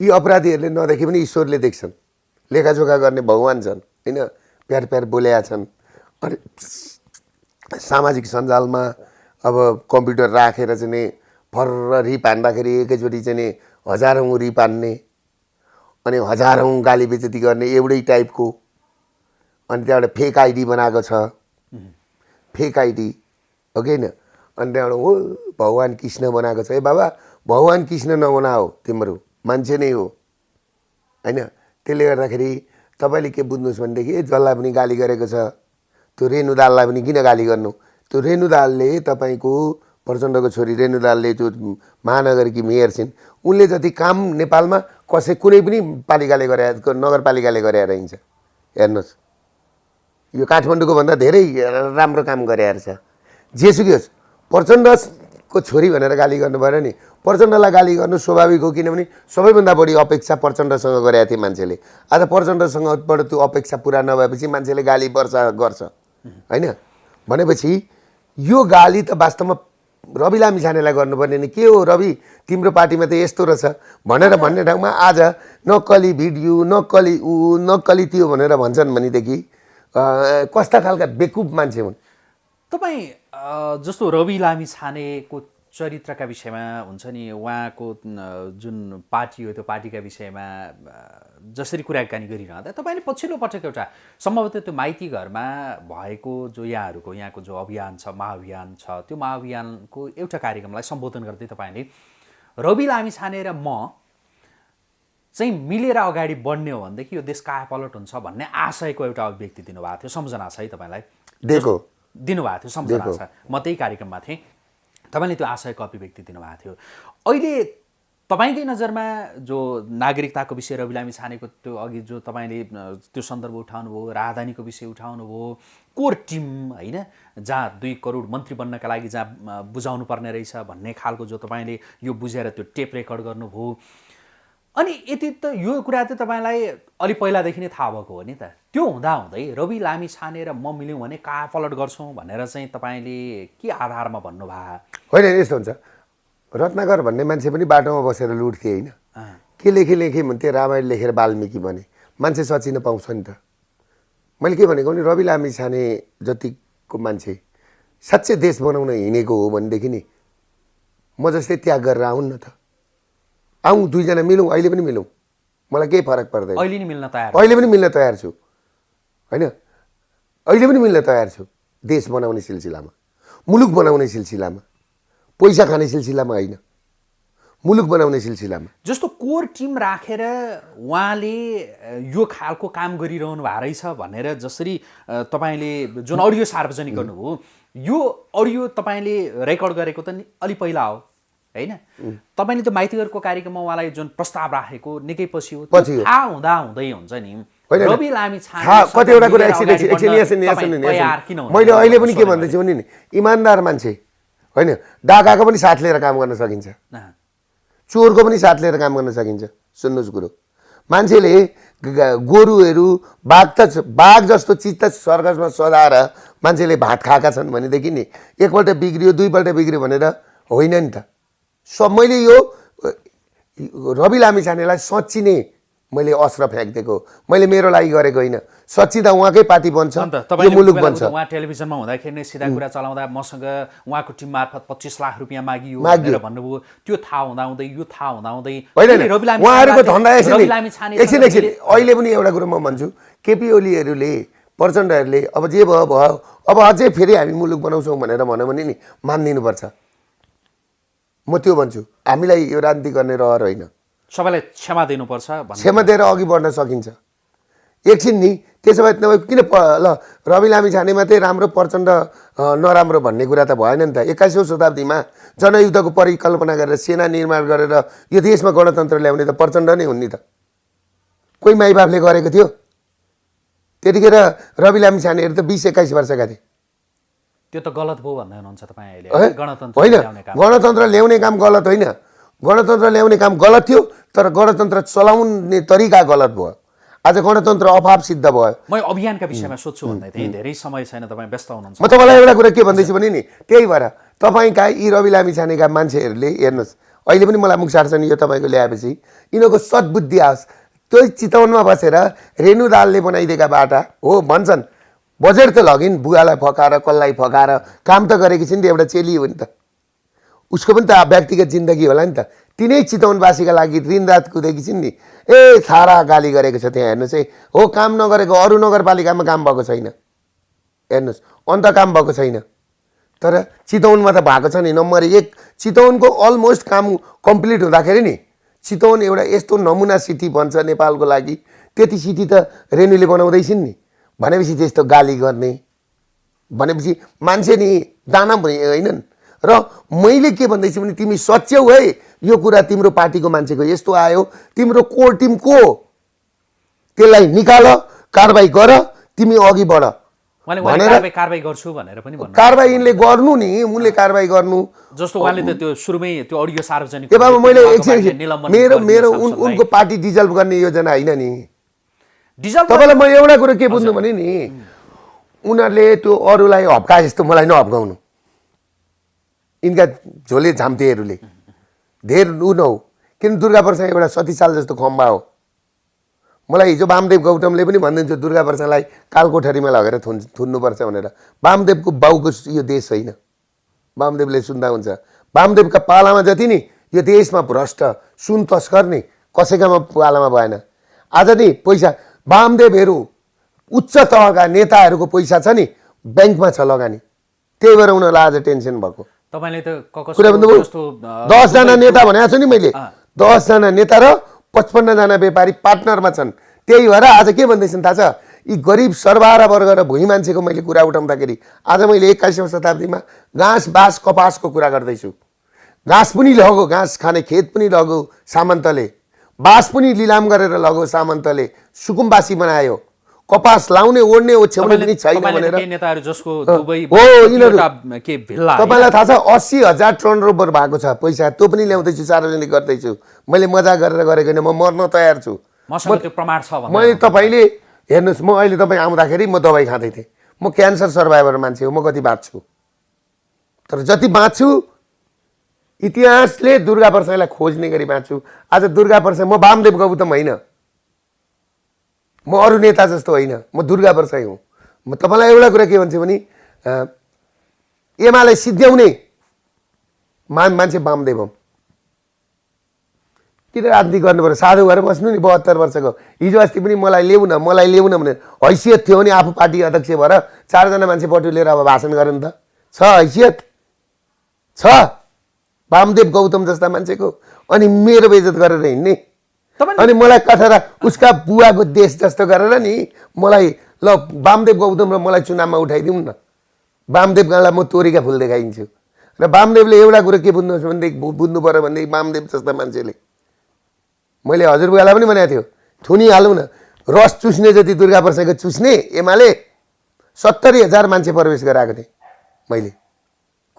यी अपराधीहरूले नदेखे पनि ईश्वरले देख्छन्। लेखाजोखा गर्ने भगवान् छन् होइन? प्यार प्यार बोलेका छन्। अनि सामाजिक सञ्जालमा अब कम्प्युटर राखेर चाहिँ नि फर्र रिप हान्दाखेरि एकैचोटि चाहिँ नि हजारौँ रिप हान्ने अनि हजारौँ गाली बेजती गर्ने एउटै टाइपको अनि त्यहाँबाट फेक आइडी बनाएको छ। फेक आइडी हो कि होइन अनि त्यहाँबाट हो भगवान् कृष्ण बनाएको छ। ए बाबा भगवान् कृष्ण नबना हो तिम्रो। मान्छे नै हो। होइन? त्यसले गर्दाखेरि तपाईँले के बुझ्नुहोस् भनेदेखि ए जसलाई पनि गाली गरेको छ त्यो रेणु दाललाई पनि किन गाली गर्नु? त्यो रेणु दालले तपाईँको प्रचण्डको छोरी रेणु दालले त्यो महानगरकी मेयर छिन्। उनले जति काम नेपालमा कसै कुनै पनि पालिकाले गरे नगरपालिकाले गरेर हिँड्छ हेर्नुहोस्। यो काठमाडौँको भन्दा धेरै राम्रो काम गरे छ। जेसुकै होस् प्रचण्ड को छोरी भनेर गाली गर्नु पऱ्यो नि प्रचण्डलाई गाली गर्नु स्वाभाविक हो किनभने सबैभन्दा बढी अपेक्षा प्रचण्डसँग गरेका थिए मान्छेले। आज प्रचण्डसँगबाट त्यो अपेक्षा पुरा नभएपछि मान्छेले गाली वर्षा गर्छ। होइन? भनेपछि यो गाली त वास्तवमा रवि लामी छानेलाई गर्नुपर्ने नि। के हो रवि? तिम्रो पार्टीमा त यस्तो रहेछ। भनेर भन्ने ठाउँमा आज नक्कली भिडियो नक्कली ऊ नक्कली त्यो भनेर भन्छन् भनेदेखि कस्ता खालका बेकुब मान्छे हुन्? तपाईँ जस्तो रवि लामी छानेको चरित्रका विषयमा हुन्छ नि उहाँको जुन पार्टी हो त्यो पार्टीका विषयमा जसरी कुराकानी गरिरहँदा तपाईँले पछिल्लो पटक एउटा सम्भवतः त्यो माइती घरमा भएको जो यहाँहरूको यहाँको जो अभियान छ महाअभियान छ त्यो महाअभियानको एउटा कार्यक्रमलाई सम्बोधन गर्दै तपाईँले रवि लामी छाने र म चाहिँ मिलेर अगाडि बढ्ने हो भनेदेखि यो देश कायापलट हुन्छ भन्ने आशयको एउटा अभिव्यक्ति दिनुभएको थियो। सम्झना छ है तपाईँलाई? दिएको। दिनुभएको थियो सम्झना छ। म त्यही कार्यक्रममा थिएँ। तपाईँले त्यो आशयको अभिव्यक्ति दिनुभएको थियो। अहिले तपाईँकै नजरमा जो नागरिकताको विषय रवि लामी छानेको त्यो अघि जो तपाईँले त्यो सन्दर्भ उठाउनुभयो राजधानीको विषय उठाउनुभयो कोर टिम होइन जहाँ दुई करोड मन्त्री बन्नका लागि जहाँ बुझाउनु पर्ने रहेछ भन्ने खालको जो तपाईँले यो बुझेर त्यो टेप रेकर्ड गर्नुभयो अनि यति त यो कुरा चाहिँ तपाईँलाई अलि पहिलादेखि नै थाहा भएको हो नि त। त्यो हुँदाहुँदै रवि लामी छानेर म मिल्यौँ भने कहाँ पलट गर्छौँ भनेर चाहिँ तपाईँले के आधारमा भन्नुभयो? होइन यस्तो हुन्छ। रत्नाकर भन्ने मान्छे पनि बाटोमा बसेर लुट्थे होइन। के लेखेँ लेखेँ भन्थे रामायण लेखेर वाल्मिकी भने। मान्छे सचिन पाउँछ नि त। मैले के भनेको भने रवि लामी छाने जतिको मान्छे साँच्चै देश बनाउन हिँडेको हो भनेदेखि नि म जस्तै त्याग गरेर आउन् न त। आउँ दुईजना मिलौँ अहिले पनि मिलौँ। मलाई केही फरक पर्दैन। अहिले नि मिल्न तयार अहिले पनि मिल्न तयार छु। होइन? अहिले पनि मिल्न तयार छु। देश बनाउने सिलसिलामा मुलुक बनाउने सिलसिलामा पैसा खाने सिलसिलामा होइन। मुलुक बनाउने सिलसिलामा। जस्तो कोर टिम राखेर उहाँले यो खालको काम गरिरहनु भएको रहेछ भनेर जसरी तपाईँले जुन अडियो सार्वजनिक गर्नुभयो यो अडियो तपाईँले रेकर्ड गरेको त नि अलि पहिला हो। होइन? तपाईँले त्यो माइतीहरूको कार्यक्रममा उहाँलाई जुन प्रस्ताव राखेको निकै पछि हो थाहा हुँदा हुँदै हुन्छ नि। कतिवटा कुरा? मैले अहिले पनि के भन्दैछु भने नि इमान्दार मान्छे होइन? डाकाको पनि साथ लिएर काम गर्न सकिन्छ। चोरको पनि साथ लिएर काम गर्न सकिन्छ। सुन्नुहोस् कुरो। मान्छेले गोरुहरू बाघ त बाघ जस्तो चिज त सर्कसमा सजाएर मान्छेले भात खाएका छन् भनेदेखि नि एकपल्ट बिग्रियो दुईपल्ट बिग्रियो भनेर होइन नि त। सब मैले यो रवि लामी छानेलाई साँच्ची नै मैले अस्त्र फ्याँकिदिएको मैले मेरो लागि गरेको होइन। सच्ची त उहाँकै पार्टी बन्छ मुलुक बन्छ। उहाँ टेलिभिजनमा हुँदाखेरि नै सिधा कुरा चलाउँदा मसँग उहाँको टिम मार्फत पच्चिस लाख रुपियाँ मागियो। भनेर भन्नुभयो। त्यो थाहा हुँदाहुँदै यो थाहा होइन फेरि होइन, उहाँहरूको धन्दा एकछिन एकछिन अहिले पनि एउटा कुरो म भन्छु। केपी ओलीहरूले प्रचण्डहरूले अब जे भयो भयो। अब अझै फेरि हामी मुलुक बनाउँछौँ भनेर भन्यो भने नि मानिदिनुपर्छ। म त्यो भन्छु हामीलाई यो राजनीति गर्ने रहर होइन। सबैलाई क्षमा दिनुपर्छ क्षमा दिएर अघि बढ्न सकिन्छ। एकछिन नि त्यसो भए नभए किन प ल रवि लामी छाने मात्रै राम्रो प्रचण्ड नराम्रो भन्ने कुरा त भएन नि त। एक्काइसौँ शताब्दीमा जनयुद्धको परिकल्पना गरेर सेना निर्माण गरेर यो देशमा गणतन्त्र ल्याउने त प्रचण्ड नै हुन् नि त। कोही माइबापले गरेको थियो। त्यतिखेर रवि लामी छानेहरू त बिस एक्काइस वर्षका थिए त्यो त गलत भयो भन्दै हुनुहुन्छ तपाईँ अहिले? गणतन्त्र होइन। ल्याउने काम। गणतन्त्र ल्याउने काम गलत होइन। गणतन्त्र ल्याउने काम गलत थियो तर गणतन्त्र चलाउने तरिका गलत भयो। आज गणतन्त्र अभाव सिद्ध भयो। म अभियानका विषयमा सोध्छु भन्दै थिएँ। धेरै समय छैन तपाईँ व्यस्त हुनुहुन्छ। म तपाईँलाई एउटा कुरा के भन्दैछु भने नि त्यही भएर तपाईँका यी रवि लामी छानेका मान्छेहरूले हेर्नुहोस् अहिले पनि मलाई मुख साट्छन् यो तपाईँको ल्याएपछि। यिनीहरूको सद्बुद्धि आओस्। त्यो चितवनमा बसेर रेणु दालले बनाइदिएका बाटा हो भन्छन्। बजेट त लगिन् बुवालाई फकाएर कसलाई फकाएर काम त गरेकी छिन् नि त एउटा चेली हो नि त। उसको पनि त व्यक्तिगत जिन्दगी होला नि त। तिनै चितवनवासीका लागि दिनरात कुदेकी छिन् नि। ए सारा गाली गरेको छ त्यहाँ हेर्नुहोस् है। हो काम नगरेको अरू नगरपालिकामा काम भएको छैन। हेर्नुहोस् अन्त काम भएको छैन। तर चितवनमा त भएको छ नि नम्बर एक। चितवनको अलमोस्ट काम कम्प्लिट हुँदाखेरि नि चितवन एउटा यस्तो नमुना सिटी बन्छ नेपालको लागि। त्यति सिटी त रेणुले बनाउँदैछिन् नि। भनेपछि त्यस्तो गाली गर्ने भनेपछि मान्छे नि दाना भए- होइनन्। र मैले के भन्दैछु भने तिमी सच्याउ है यो कुरा तिम्रो पार्टीको मान्छेको यस्तो आयो तिम्रो कोर टिम को? त्यसलाई निकाल कारवाही गर तिमी अघि बढ। भनेर कारवाही कारवाही गर्छु भनेर पनि भन्नु कारवाही यिनले गर्नु नि उनले कारवाही गर्नु। जस्तो उहाँले त त्यो सुरुमै त्यो अडियो सार्वजनिक मैले एकछिन मेरो मेरो। उनको पार्टी डिजल्भ गर्ने योजना होइन नि। तपाईँलाई म एउटा कुरो के बुझ्नु भने नि उनीहरूले त्यो अरूलाई हप्काए जस्तो मलाई नहप्काउनु यिनका झोले झाम्तेहरूले। धेर ऊ नहो। किन दुर्गा प्रसाद एउटा सतीसाल जस्तो खम्बा हो? मलाई हिजो वामदेव गौतमले पनि भनिदिन्छु दुर्गा प्रसादलाई कालकोठरीमा लगेर थुन थुन्नुपर्छ भनेर। वामदेवको बाउको यो देश होइन। वामदेवले सुन्दा हुन्छ। वामदेवका पालामा जति नि यो देशमा भ्रष्ट सुन तस्कर नि कसैकामा पालामा भएन। आज नि पैसा वामदेवहरू उच्च तहका नेताहरूको पैसा छ नि ब्याङ्कमा छ लगानी। त्यही भएर उनीहरूलाई आज टेन्सन भएको। तपाईँले त कुरा अ, दसजना नेता भनेको छु नि मैले। दसजना नेता र पचपन्नजना व्यापारी पार्टनरमा छन्। त्यही भएर आज के भन्दैछन् थाहा छ? यी गरिब सर्वहारा वर्ग र भुइँ मान्छेको मैले कुरा उठाउँदाखेरि आज मैले एक्काइसौँ शताब्दीमा घाँस बाँस कपासको कुरा गर्दैछु। घाँस पनि लगो घाँस खाने खेत पनि लगो सामन्तले। बाँस पनि लिलाम गरेर लगो सामन्तले सुकुम्बासी बनायो। कपास लाउने ओढ्ने ओछ्याउने पनि छैन भनेर? तपाईँलाई थाहा छ अस्सी हजार टर्न ओभर भएको छ पैसा त्यो पनि ल्याउँदैछु सार्वजनिक गर्दैछु। मैले मजा गरेर गरेको होइन म मर्न तयार छु। प्रमाण छ मैले तपाईँले हेर्नुहोस् म अहिले तपाईँ आउँदाखेरि म दबाई खाँदै थिएँ। म क्यान्सर सर्भाइभर मान्छे हो म कति बाँच्छु। तर जति बाँच्छु इतिहासले दुर्गा प्रसाईलाई खोज्ने गरी बाँच्छु आज दुर्गा प्रसाई म वामदेव गौतम होइन। म अरू नेता जस्तो होइन। म दुर्गा प्रसाई हुँ। म तपाईँलाई एउटा कुरा के भन्छु भने एमाले सिद्ध्याउने मान मान्छे वामदेव हुँ किन राजनीति गर्नु पर्यो? साधु भएर बस्नु नि बहत्तर वर्षको। हिजो अस्ति पनि मलाई ल्याउ न मलाई ल्याउ न भनेर हैसियत थियो भने आफू पार्टी अध्यक्ष भएर चारजना मान्छे बटुलेर अब भाषण गरे नि त। छ हैसियत? छ। वामदेव गौतम जस्ता मान्छेको। अनि मेरो बेइज्जत गरेर हिँड्ने। अनि मलाई कठरा उसका बुवाको देश जस्तो गरेर नि मलाई ल वामदेव गौतम र मलाई चुनावमा उठाइदिउँ न। वामदेव गाँलाई म तोरीका फुल देखाइदिन्छु र वामदेवले एउटा कुरो के बुझ्नुहोस् भनेदेखि बुझ्नु पऱ्यो भनेदेखि वामदेव जस्ता मान्छेले। मैले हजुरबुवालाई पनि भनेको थियो थुनिहालौँ न। रस चुस्ने जति दुर्गा प्रसादको चुस्ने एमाले सत्तरी हजार मान्छे प्रवेश गराएको थिएँ मैले।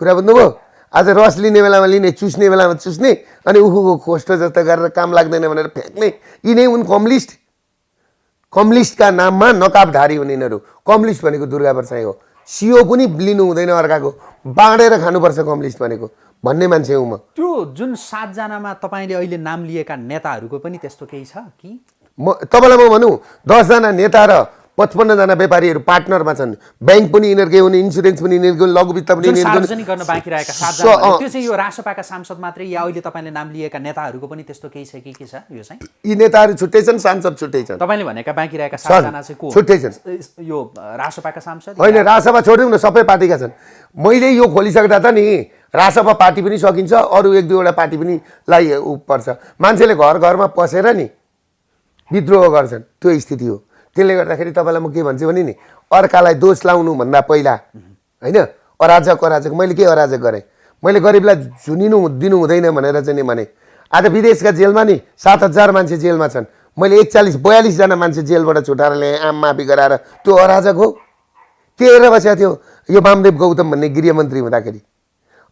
कुरा बुझ्नुभयो? आज रस लिने बेलामा लिने चुस्ने बेलामा चुस्ने अनि उखुको खोस्टो जस्तो गरेर काम लाग्दैन भनेर फ्याँक्ने। यिनै उन कम्युनिस्ट कम्युनिस्टका नाममा नकाबधारी हुने यिनीहरू। कम्युनिस्ट भनेको दुर्गा प्रसाई हो। सिओ पनि लिनु हुँदैन अर्काको। बाँडेर खानुपर्छ कम्युनिस्ट भनेको। भन्ने मान्छे हुँ म। त्यो जुन सातजनामा तपाईँले अहिले नाम लिएका नेताहरूको पनि त्यस्तो केही छ कि? म तपाईँलाई म भनौँ दसजना नेता र पचपन्नजना व्यापारीहरू पार्टनरमा छन्। ब्याङ्क पनि यिनीहरूकै हुने इन्सुरेन्स पनि यिनीहरूको लघु वित्त पनि सार्वजनिक गर्न बाँकी रहेका। त्यो चाहिँ यो रासोपाका सांसद मात्रै या अहिले तपाईँले नाम लिएका नेताहरूको पनि त्यस्तो केही छ कि के छ? यो चाहिँ? यी नेताहरू छुट्टै छन् सांसद छुट्टै छन्। तपाईँले भनेका बाँकी रहेका सातजना चाहिँ को? छुट्टै छन्। यो रासोपाका सांसद होइन रासपा छोड्यौँ न सबै पार्टीका छन्। मैले यो खोलिसक्दा त नि रासपा पार्टी पनि सकिन्छ अरू एक दुईवटा पार्टी पनि लाई पर्छ। मान्छेले घर घरमा पसेर नि विद्रोह गर्छन्। त्यो स्थिति हो। त्यसले गर्दाखेरि तपाईँलाई म के भन्छु भने नि अर्कालाई दोष लाउनु भन्दा पहिला होइन अराजक अराजक मैले के अराजक गरेँ? मैले गरिबलाई झुनिनु दिनु हुँदैन भनेर चाहिँ नि भने आज विदेशका जेलमा नि सात हजार मान्छे जेलमा छन्। मैले एकचालिस बयालिसजना मान्छे जेलबाट छुटाएर ल्याएँ आम माफी गराएर। त्यो अराजक हो। के हेरेर बसेको थियो यो वामदेव गौतम भन्ने गृहमन्त्री हुँदाखेरि।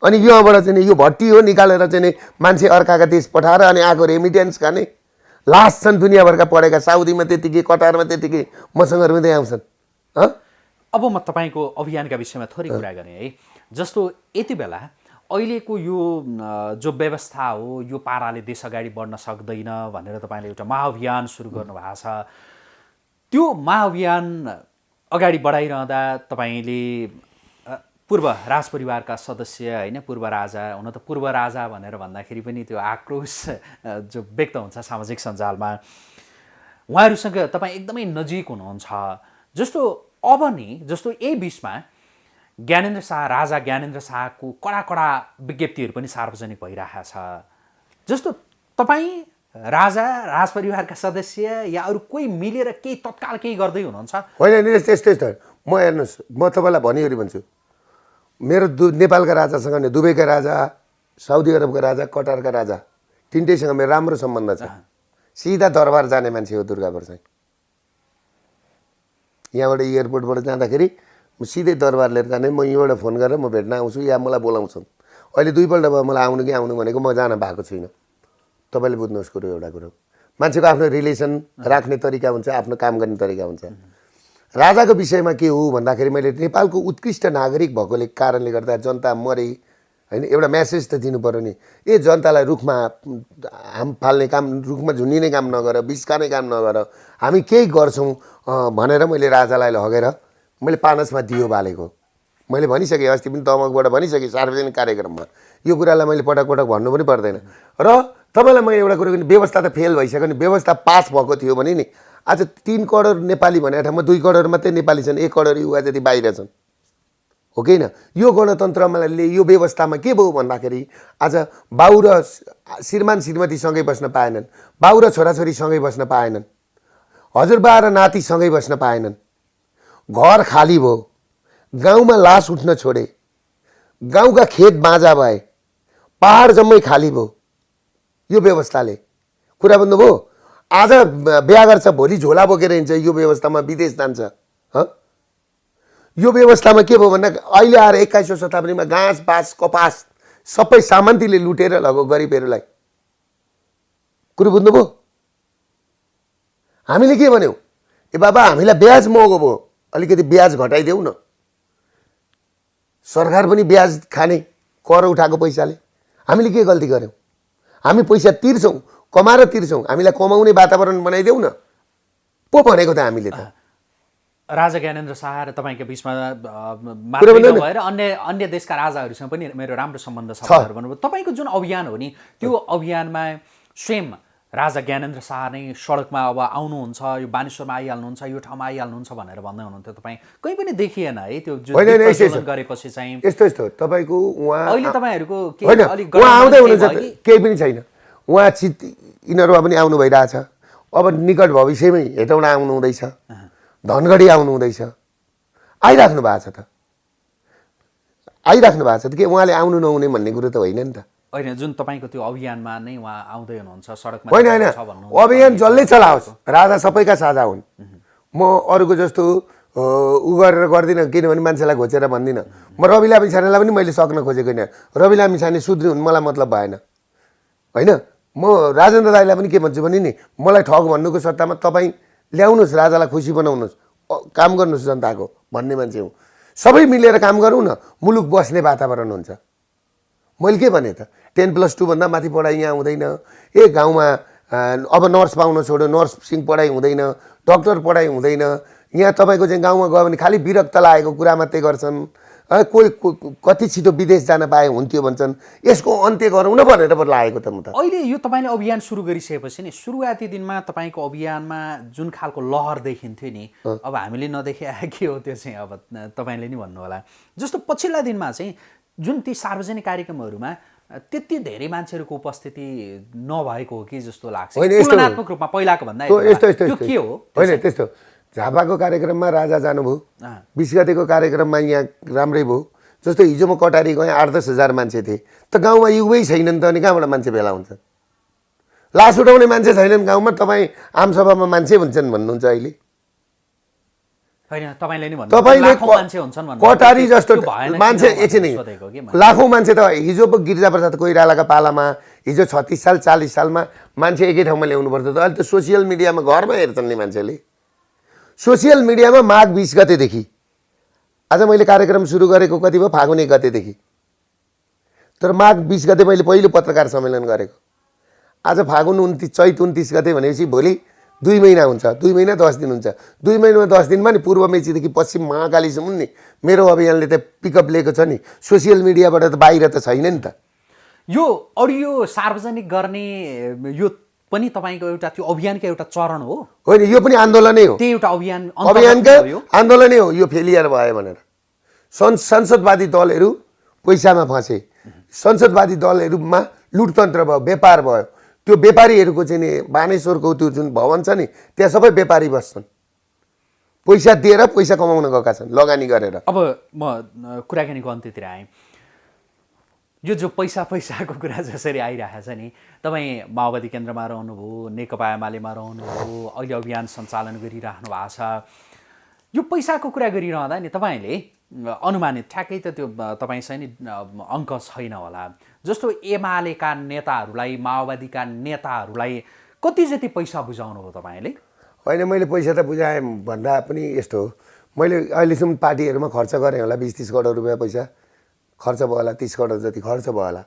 अनि योबाट चाहिँ यो भट्टी हो निकालेर चाहिँ मान्छे अर्काका देश पठाएर अनि आएको रेमिटेन्स खाने लास्ट छन् दुनियाँभरका पढेका साउदीमा त्यतिकै कटारमा त्यतिकै मसँग रुँदै आउँछन्। अब म तपाईँको अभियानका विषयमा थोरै कुरा गरेँ है। जस्तो यति बेला अहिलेको यो जो व्यवस्था हो यो पाराले देश अगाडि बढ्न सक्दैन भनेर तपाईँले एउटा महाअभियान सुरु गर्नुभएको छ। त्यो महाअभियान अगाडि बढाइरहँदा तपाईँले पूर्व राजपरिवारका सदस्य होइन? पूर्व राजा हुन त पूर्व राजा भनेर भन्दाखेरि पनि त्यो आक्रोश जो व्यक्त हुन्छ सामाजिक सञ्जालमा उहाँहरूसँग तपाईँ एकदमै नजिक हुनुहुन्छ। जस्तो अब नि जस्तो यही बिचमा ज्ञानेन्द्र शाह राजा ज्ञानेन्द्र शाहको कडा कडा विज्ञप्तिहरू पनि सार्वजनिक भइरहेको छ। जस्तो तपाईँ राजा राजपरिवारका सदस्य या अरू कोही मिलेर केही तत्काल केही गर्दै हुनुहुन्छ? होइन त्यस्तै यस्तो म हेर्नुहोस् म तपाईँलाई भनिवरी भन्छु। मेरो दु नेपालका राजासँग नि दुबईका राजा साउदी अरबका राजा कटारका राजा तिनटैसँग मेरो राम्रो सम्बन्ध छ। सिधा दरबार जाने मान्छे हो दुर्गा प्रसाई यहाँबाट एयरपोर्टबाट जाँदाखेरि म सिधै दरबार लिएर जाने म यहीँबाट फोन गरेर म भेट्न आउँछु या मलाई बोलाउँछन्। अहिले दुईपल्ट भयो मलाई आउनु कि आउनु भनेको म जान भएको छुइनँ तपाईँले बुझ्नुहोस् कुरो एउटा कुरो। मान्छेको आफ्नो रिलेसन राख्ने तरिका हुन्छ आफ्नो काम गर्ने तरिका हुन्छ। राजाको विषयमा के हो भन्दाखेरि मैले नेपालको उत्कृष्ट नागरिक भएकोले कारणले गर्दा जनता मरे। होइन एउटा म्यासेज त दिनु पऱ्यो नि। ए जनतालाई रुखमा हाम फाल्ने काम रुखमा झुन्डिने काम नगर बिस्काने काम नगर। हामी केही गर्छौँ भनेर मैले राजालाई लगेर मैले पानसमा दियो बालेको। मैले भनिसकेँ अस्ति पनि तमकबाट भनिसकेँ सार्वजनिक कार्यक्रममा। यो कुरालाई मैले पटक पटक भन्नु पनि पर्दैन। र तपाईँलाई म एउटा कुरो व्यवस्था त फेल भइसक्यो नि। व्यवस्था पास भएको थियो भने नि आज तिन करोड नेपाली भनेको ठाउँमा दुई करोड मात्रै नेपाली छन् एक करोड युवा जति बाहिर छन्। हो कि होइन? यो गणतन्त्रले यो व्यवस्थामा के भयो भन्दाखेरि आज बाउ र श्रीमान श्रीमती सँगै बस्न पाएनन् बाउ र छोराछोरी सँगै बस्न पाएनन् हजुरबा र नाति सँगै बस्न पाएनन्। घर खाली भयो गाउँमा लास उठ्न छोडे गाउँका खेत बाँझा भए पहाड जम्मै खाली भयो। यो व्यवस्थाले कुरा बुझ्नुभयो? आज बिहा गर्छ भोलि झोला बोकेर हिँड्छ यो व्यवस्थामा विदेश जान्छ हँ? यो व्यवस्थामा के भयो भन्दा अहिले आएर एक्काइसौँ शताब्दीमा घाँस बाँस कपास सबै सामन्तीले लुटेर लगो गरिबहरूलाई। कुरो बुझ्नुभयो? हामीले के भन्यौँ? ए बाबा हामीलाई ब्याज महँगो भयो। अलिकति ब्याज घटाइदेऊ न। सरकार पनि ब्याज खाने कर उठाएको पैसाले। हामीले के गल्ती गऱ्यौँ हामी पैसा तिर्छौँ कमाएर तिर्छौँ। हामीलाई कमाउने वातावरण बनाइदेऊ न। पो भनेको त हामीले त। राजा ज्ञानेन्द्र शाह र तपाईँको बिचमा। नभएर अन्य अन्य देशका राजाहरूसँग पनि मेरो राम्रो सम्बन्ध छ भन्नुभयो। तपाईँको जुन अभियान हो नि त्यो अभियानमा स्वयं राजा ज्ञानेन्द्र शाह नै सडकमा अब आउनुहुन्छ यो बानेश्वरमा आइहाल्नुहुन्छ यो ठाउँमा आइहाल्नुहुन्छ भनेर भन्दै हुनुहुन्थ्यो तपाईँ। कहीँ पनि देखिएन है त्यो गरेपछि चाहिँ? यस्तो यस्तो। तपाईँको उहाँ अहिले तपाईँहरूको? केही पनि छैन। उहाँ चित यिनीहरूमा पनि आउनु भइरहेछ। अब निकट भविष्यमै हेटौँडा आउनु हुँदैछ। धनगढी आउनु हुँदैछ। आइराख्नु भएको छ त। आइराख्नु भएको छ त के उहाँले आउनु नहुने भन्ने कुरो त होइन नि त। होइन जुन तपाईँको त्यो अभियानमा नै उहाँ आउँदै हुनुहुन्छ सडकमा होइन होइन। अभियान जसले चलाओस् राजा सबैका साझा हुन्। म अरूको जस्तो उ गरेर गर्दिनँ किनभने मान्छेलाई घोचेर भन्दिनँ। म रवि लामी छानेलाई पनि मैले सक्न खोजेको होइन। रवि लामी छाने सुध्री हुन् मलाई मतलब भएन। होइन? म राजेन्द्र दाईलाई पनि के भन्छु भने नि मलाई ठग भन्नुको सट्टामा तपाईँ ल्याउनुहोस् राजालाई खुसी बनाउनुहोस्। काम गर्नुहोस् जनताको भन्ने मान्छे हुँ। सबै मिलेर काम गरौँ न मुलुक बस्ने वातावरण हुन्छ। मैले के भने त टेन प्लस टूभन्दा माथि पढाइ यहाँ हुँदैन। ए गाउँमा अब नर्स पाउन छोड्यो नर्सिङ पढाइ हुँदैन डक्टर पढाइ हुँदैन। यहाँ तपाईँको चाहिँ गाउँमा गयो भने खालि विरक्त लागेको कुरा मात्रै गर्छन्। कोही कति छिटो विदेश जान पाए हुन्थ्यो भन्छन्। यसको अन्त्य गरौँ न भनेर लागेको त म त। अहिले यो तपाईँले अभियान सुरु गरिसकेपछि नि सुरुवाती दिनमा तपाईँको अभियानमा जुन खालको लहर देखिन्थ्यो नि अब हामीले नदेखे [laughs] के हो त्यो चाहिँ अब तपाईँले नि भन्नुहोला। जस्तो पछिल्ला दिनमा चाहिँ जुन ती सार्वजनिक कार्यक्रमहरूमा त्यति धेरै मान्छेहरूको उपस्थिति नभएको हो कि जस्तो लाग्छ। रूपमा पहिलाको भन्दा के हो? होइन त्यस्तो। झापाको कार्यक्रममा राजा जानुभयो। बिस गतेको कार्यक्रममा यहाँ राम्रै भयो। जस्तो हिजो म कटारी गएँ आठ दस हजार मान्छे थिए। त गाउँमा युवै छैनन् त अनि कहाँबाट मान्छे भेला हुन्छ? लास उठाउने मान्छे छैनन् गाउँमा तपाईँ आमसभामा मान्छे हुन्छन् भन्नुहुन्छ अहिले। कटारी जस्तो मान्छे एकछिन। लाखौँ मान्छे त हिजो पो गिरिजाप्रसाद कोइरालाका पालामा हिजो छत्तिस साल चालिस सालमा मान्छे एकै ठाउँमा ल्याउनु पर्थ्यो त। अहिले त सोसियल मिडियामा घरमा हेर्छन् नि मान्छेले। सोसियल मिडियामा माघ बिस गतेदेखि। आज मैले कार्यक्रम सुरु गरेको कति भयो? फागुन एक गतेदेखि। तर माघ बिस गते मैले पहिलो पत्रकार सम्मेलन गरेको। आज फागुन उन्तिस चैत उन्तिस गते भनेपछि भोलि दुई महिना हुन्छ। दुई महिना दस दिन हुन्छ। दुई महिनामा दस दिनमा नि? पूर्व मेचीदेखि पश्चिम महाकालीसम्म नि मेरो अभियानले त पिकअप लिएको छ नि। सोसियल मिडियाबाट त बाहिर त छैन नि त। यो अडियो सार्वजनिक गर्ने यो पनि तपाईँको एउटा त्यो अभियानको एउटा चरण हो। होइन यो पनि आन्दोलनै हो। त्यही एउटा अभियान अभियानकै आन्दोलनै हो यो फेलियर भयो भनेर। सं संसदवादी दलहरू पैसामा फँसे। संसदवादी दलहरूमा लुटतन्त्र भयो व्यापार भयो। त्यो व्यापारीहरूको चाहिँ नि बानेश्वरको त्यो जुन भवन छ नि त्यहाँ सबै व्यापारी बस्छन्। पैसा दिएर पैसा कमाउन गएका छन् लगानी गरेर। अब म कुराकानीको अन्त्यतिर आएँ। यो जो पैसा पैसाको कुरा [laughs] जसरी आइरहेको छ नि तपाईँ माओवादी केन्द्रमा रहनुभयो नेकपा एमालेमा रहनुभयो अहिले अभियान सञ्चालन गरिराख्नु भएको छ यो पैसाको कुरा गरिरहँदा नि तपाईँले अनुमानित ठ्याक्कै त त्यो तपाईँसँग नि अङ्क छैन होला। जस्तो एमालेका नेताहरूलाई माओवादीका नेताहरूलाई कति जति पैसा बुझाउनु हो तपाईँले? होइन मैले पैसा त बुझाएँ भन्दा पनि यस्तो हो। मैले अहिलेसम्म पार्टीहरूमा खर्च गरेँ होला बिस तिस करोड रुपियाँ पैसा। खर्च भयो होला तिस करोड जति खर्च भयो होला।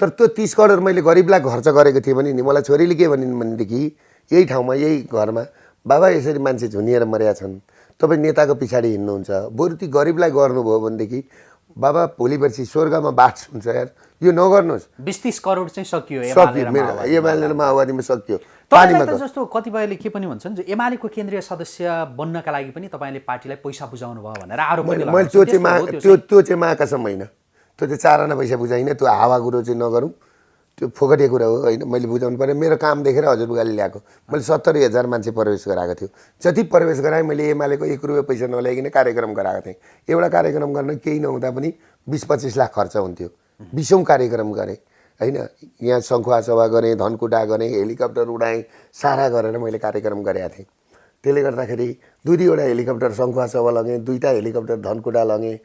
तर त्यो तिस करोड मैले गरिबलाई खर्च गरेको थिएँ भने नि मलाई छोरीले के भनिन् भनेदेखि यही ठाउँमा यही घरमा बाबा यसरी मान्छे झुनिएर मरेका छन्। तपाईँ नेताको पछाडि हिँड्नुहुन्छ। बरु ती गरिबलाई गर्नुभयो भनेदेखि बाबा भोलि पर्सि स्वर्गमा बास हुन्छ यार। यो नगर्नुहोस्। बिस तिस करोड चाहिँ सकियो सक्यो मेरो। एमाले माओवादीमा सक्यो। पानीमा। जस्तो कतिपयले के पनि भन्छन् एमालेको केन्द्रीय सदस्य बन्नका लागि पनि तपाईँले पार्टीलाई पैसा बुझाउनु भयो भनेर आरोप मैले। त्यो चाहिँ त्यो त्यो चाहिँ। महाकसम होइन। त्यो चाहिँ चारआना पैसा बुझाइन त्यो हावा कुरो चाहिँ नगरौँ। त्यो फोकटे कुरा हो होइन मैले बुझाउनु पऱ्यो। मेरो काम देखेर हजुरबुगाले ल्याएको। मैले सत्तरी हजार मान्छे प्रवेश गराएको थियो। जति प्रवेश गराएँ मैले एमालेको एक रुपियाँ पैसा नल्याइकन कार्यक्रम गराएको थिएँ। एउटा कार्यक्रम गर्न केही नहुँदा पनि बिस पच्चिस लाख खर्च हुन्थ्यो। बिसौँ कार्यक्रम गरेँ होइन। यहाँ शङ्खुवा सभा गरेँ धनकुटा गरेँ हेलिकप्टर उडाएँ सारा गरेर मैले कार्यक्रम गरेका थिएँ। त्यसले गर्दाखेरि दुई दुईवटा हेलिकप्टर शङ्खुवा सभा लगेँ दुईवटा हेलिकप्टर धनकुटा लगेँ।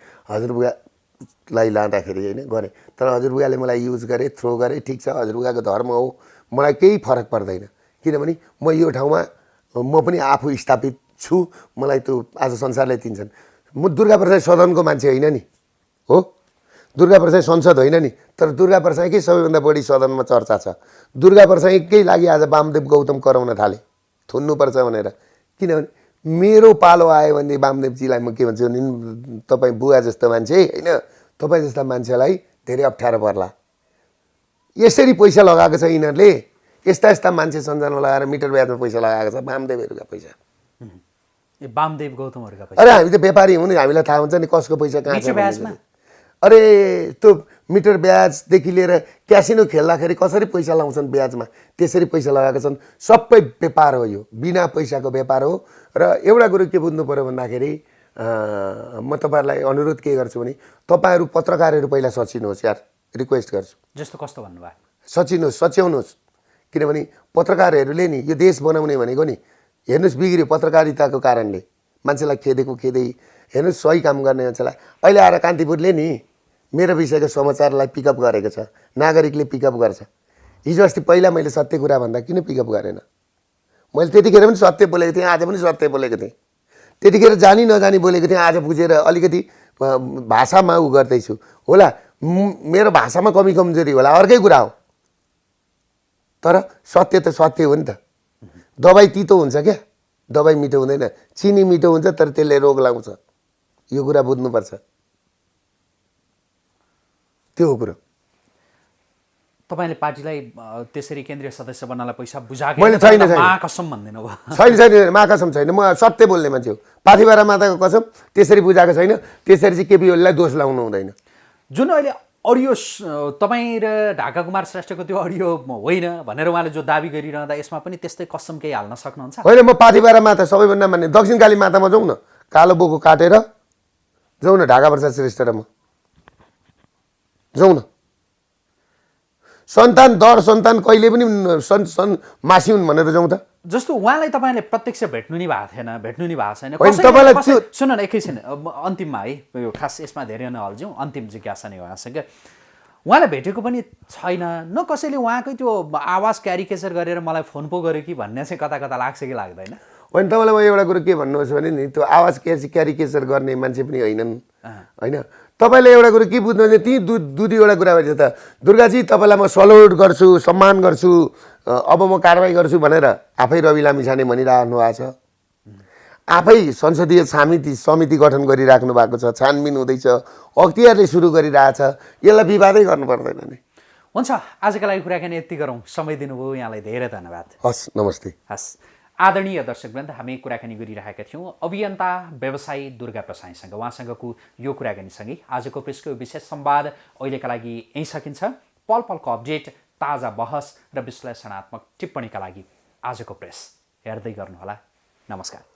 हजुरबुगालाई लाँदाखेरि होइन गरेँ। तर हजुरबुगाले मलाई युज गरेँ थ्रो गरेँ ठिक छ हजुरबुगाको धर्म हो। मलाई केही फरक पर्दैन। किनभने म यो ठाउँमा म पनि आफू स्थापित छु। मलाई त्यो आज संसारले दिन्छन्। म दुर्गा प्रसाद सदनको मान्छे होइन नि हो? दुर्गा प्रसाई संसद होइन नि तर दुर्गा प्रसाईकै सबैभन्दा बढी सदनमा चर्चा छ। दुर्गा प्रसाईकै लागि आज वामदेव गौतम कराउन थाले। थुन्नुपर्छ भनेर। किनभने मेरो पालो आयो भने वामदेवजीलाई म के भन्छु भने तपाईँ बुवा जस्तो मान्छे होइन? तपाईँ जस्ता मान्छेलाई धेरै अप्ठ्यारो पर्ला। यसरी पैसा लगाएको छ यिनीहरूले। यस्ता यस्ता मान्छे सञ्चालन लगाएर मिटर ब्याजमा पैसा लगाएको छ वामदेवहरूका पैसा। ए वामदेव गौतमहरूका पैसा? अरे हामी त व्यापारी हौँ नि हामीलाई थाहा हुन्छ नि कसको पैसा कहाँ छ। अरे त्यो मिटर ब्याजदेखि लिएर क्यासिनो खेल्दाखेरि कसरी पैसा लाउँछन् ब्याजमा? त्यसरी पैसा लगाएका छन्। सबै व्यापार हो यो। बिना पैसाको व्यापार हो। र एउटा कुरो के बुझ्नु पऱ्यो भन्दाखेरि म तपाईँहरूलाई अनुरोध के गर्छु भने तपाईँहरू पत्रकारहरू पहिला सचिनुहोस् यार रिक्वेस्ट गर्छु। जस्तो कस्तो भन्नुभयो? सचिनुहोस् सच्याउनुहोस्। किनभने पत्रकारहरूले नि यो देश बनाउने भनेको नि हेर्नुहोस् बिग्रियो पत्रकारिताको कारणले। मान्छेलाई खेदेको खेदै हेर्नुहोस् सही काम गर्ने मान्छेलाई। अहिले आएर कान्तिपुरले नि मेरो विषयको समाचारलाई पिकअप गरेको छ नागरिकले पिकअप गर्छ। हिजो अस्ति पहिला मैले सत्य कुरा भन्दा किन पिकअप गरेन? मैले त्यतिखेर पनि सत्य बोलेको थिएँ आज पनि सत्य बोलेको थिएँ। त्यतिखेर जानी नजानी बोलेको थिएँ आज बुझेर अलिकति भाषामा उ गर्दैछु। होला मेरो भाषामा कमी कमजोरी होला अर्कै कुरा हो। तर सत्य त सत्य हो नि त। दबाई तितो हुन्छ क्या? दबाई मिठो हुँदैन। चिनी मिठो हुन्छ तर त्यसले रोग लाउँछ। यो कुरा बुझ्नुपर्छ। त्यो हो कुरो। तपाईँले पार्टीलाई त्यसरी केन्द्रीय सदस्य बन्नलाई पैसा बुझाएको मैले छैन। महाकसम भन्दिनु [laughs] छैन छैन मा कसम छैन। म सत्य बोल्ने मान्छे हो। पाथिबारा माताको कसम त्यसरी बुझाएको छैन। त्यसरी चाहिँ केपी ओलीलाई दोष लाउनु हुँदैन। जुन अहिले अडियो तपाईँ र ढाका कुमार श्रेष्ठको त्यो अडियो होइन भनेर उहाँले जो दावी गरिरहँदा यसमा पनि त्यस्तै कसम केही हाल्न सक्नुहुन्छ? होइन म पाथिबारा माता सबैभन्दा मान्ने। दक्षिण काली मातामा जाउँ न। कालो बोको काटेर जाउँ न ढाका प्रसाद श्रेष्ठ र म। जाउँ न। सन्तान दर सन्तान कहिले पनि सन् सन् मासिउन् भनेर जाउँ त जस्तो उहाँलाई तपाईँले प्रत्यक्ष भेट्नु नि भएको थिएन भेट्नु नि भएको छैन। तपाईँलाई सुन न एकैछिन अन्तिममा है यो खास यसमा धेरै नहल्झौँ अन्तिम जिज्ञासा नै उहाँसँग। उहाँलाई भेटेको पनि छैन न कसैले उहाँकै त्यो आवाज क्यारिकेचर गरेर मलाई फोन पो गर्यो कि भन्ने चाहिँ कता कता लाग्छ कि लाग्दैन। होइन तपाईँलाई म एउटा कुरो के भन्नुहोस् भने नि त्यो आवाज क्यारी क्यारिकेचर गर्ने मान्छे पनि होइनन्। होइन तपाईँले एउटा कुरो के बुझ्नु भने ती दु दुई दुईवटा कुरा भन्छ त दुर्गाजी तपाईँलाई म सल्युट गर्छु सम्मान गर्छु अब म कारवाही गर्छु भनेर आफै रवि लामिछाने भनिरहनु भएको छ। आफै संसदीय समिति समिति गठन गरिराख्नु भएको छ छानबिन हुँदैछ अख्तियारले सुरु गरिरहेछ यसलाई विवादै गर्नु पर्दैन नि। हुन्छ आजका लागि कुराकानी यति गरौँ। समय दिनुभयो यहाँलाई धेरै धन्यवाद। हस् नमस्ते। हस्। आदरणीय दर्शकवृन्द हामी कुराकानी गरिरहेका थियौँ। अभियन्ता व्यवसायी दुर्गा प्रसाईसँग उहाँसँगको यो कुराकानीसँगै आजको प्रेसको विशेष संवाद अहिलेका लागि यहीँ सकिन्छ। पल पलको अपडेट ताजा बहस र विश्लेषणात्मक टिप्पणीका लागि आजको प्रेस हेर्दै गर्नुहोला। नमस्कार।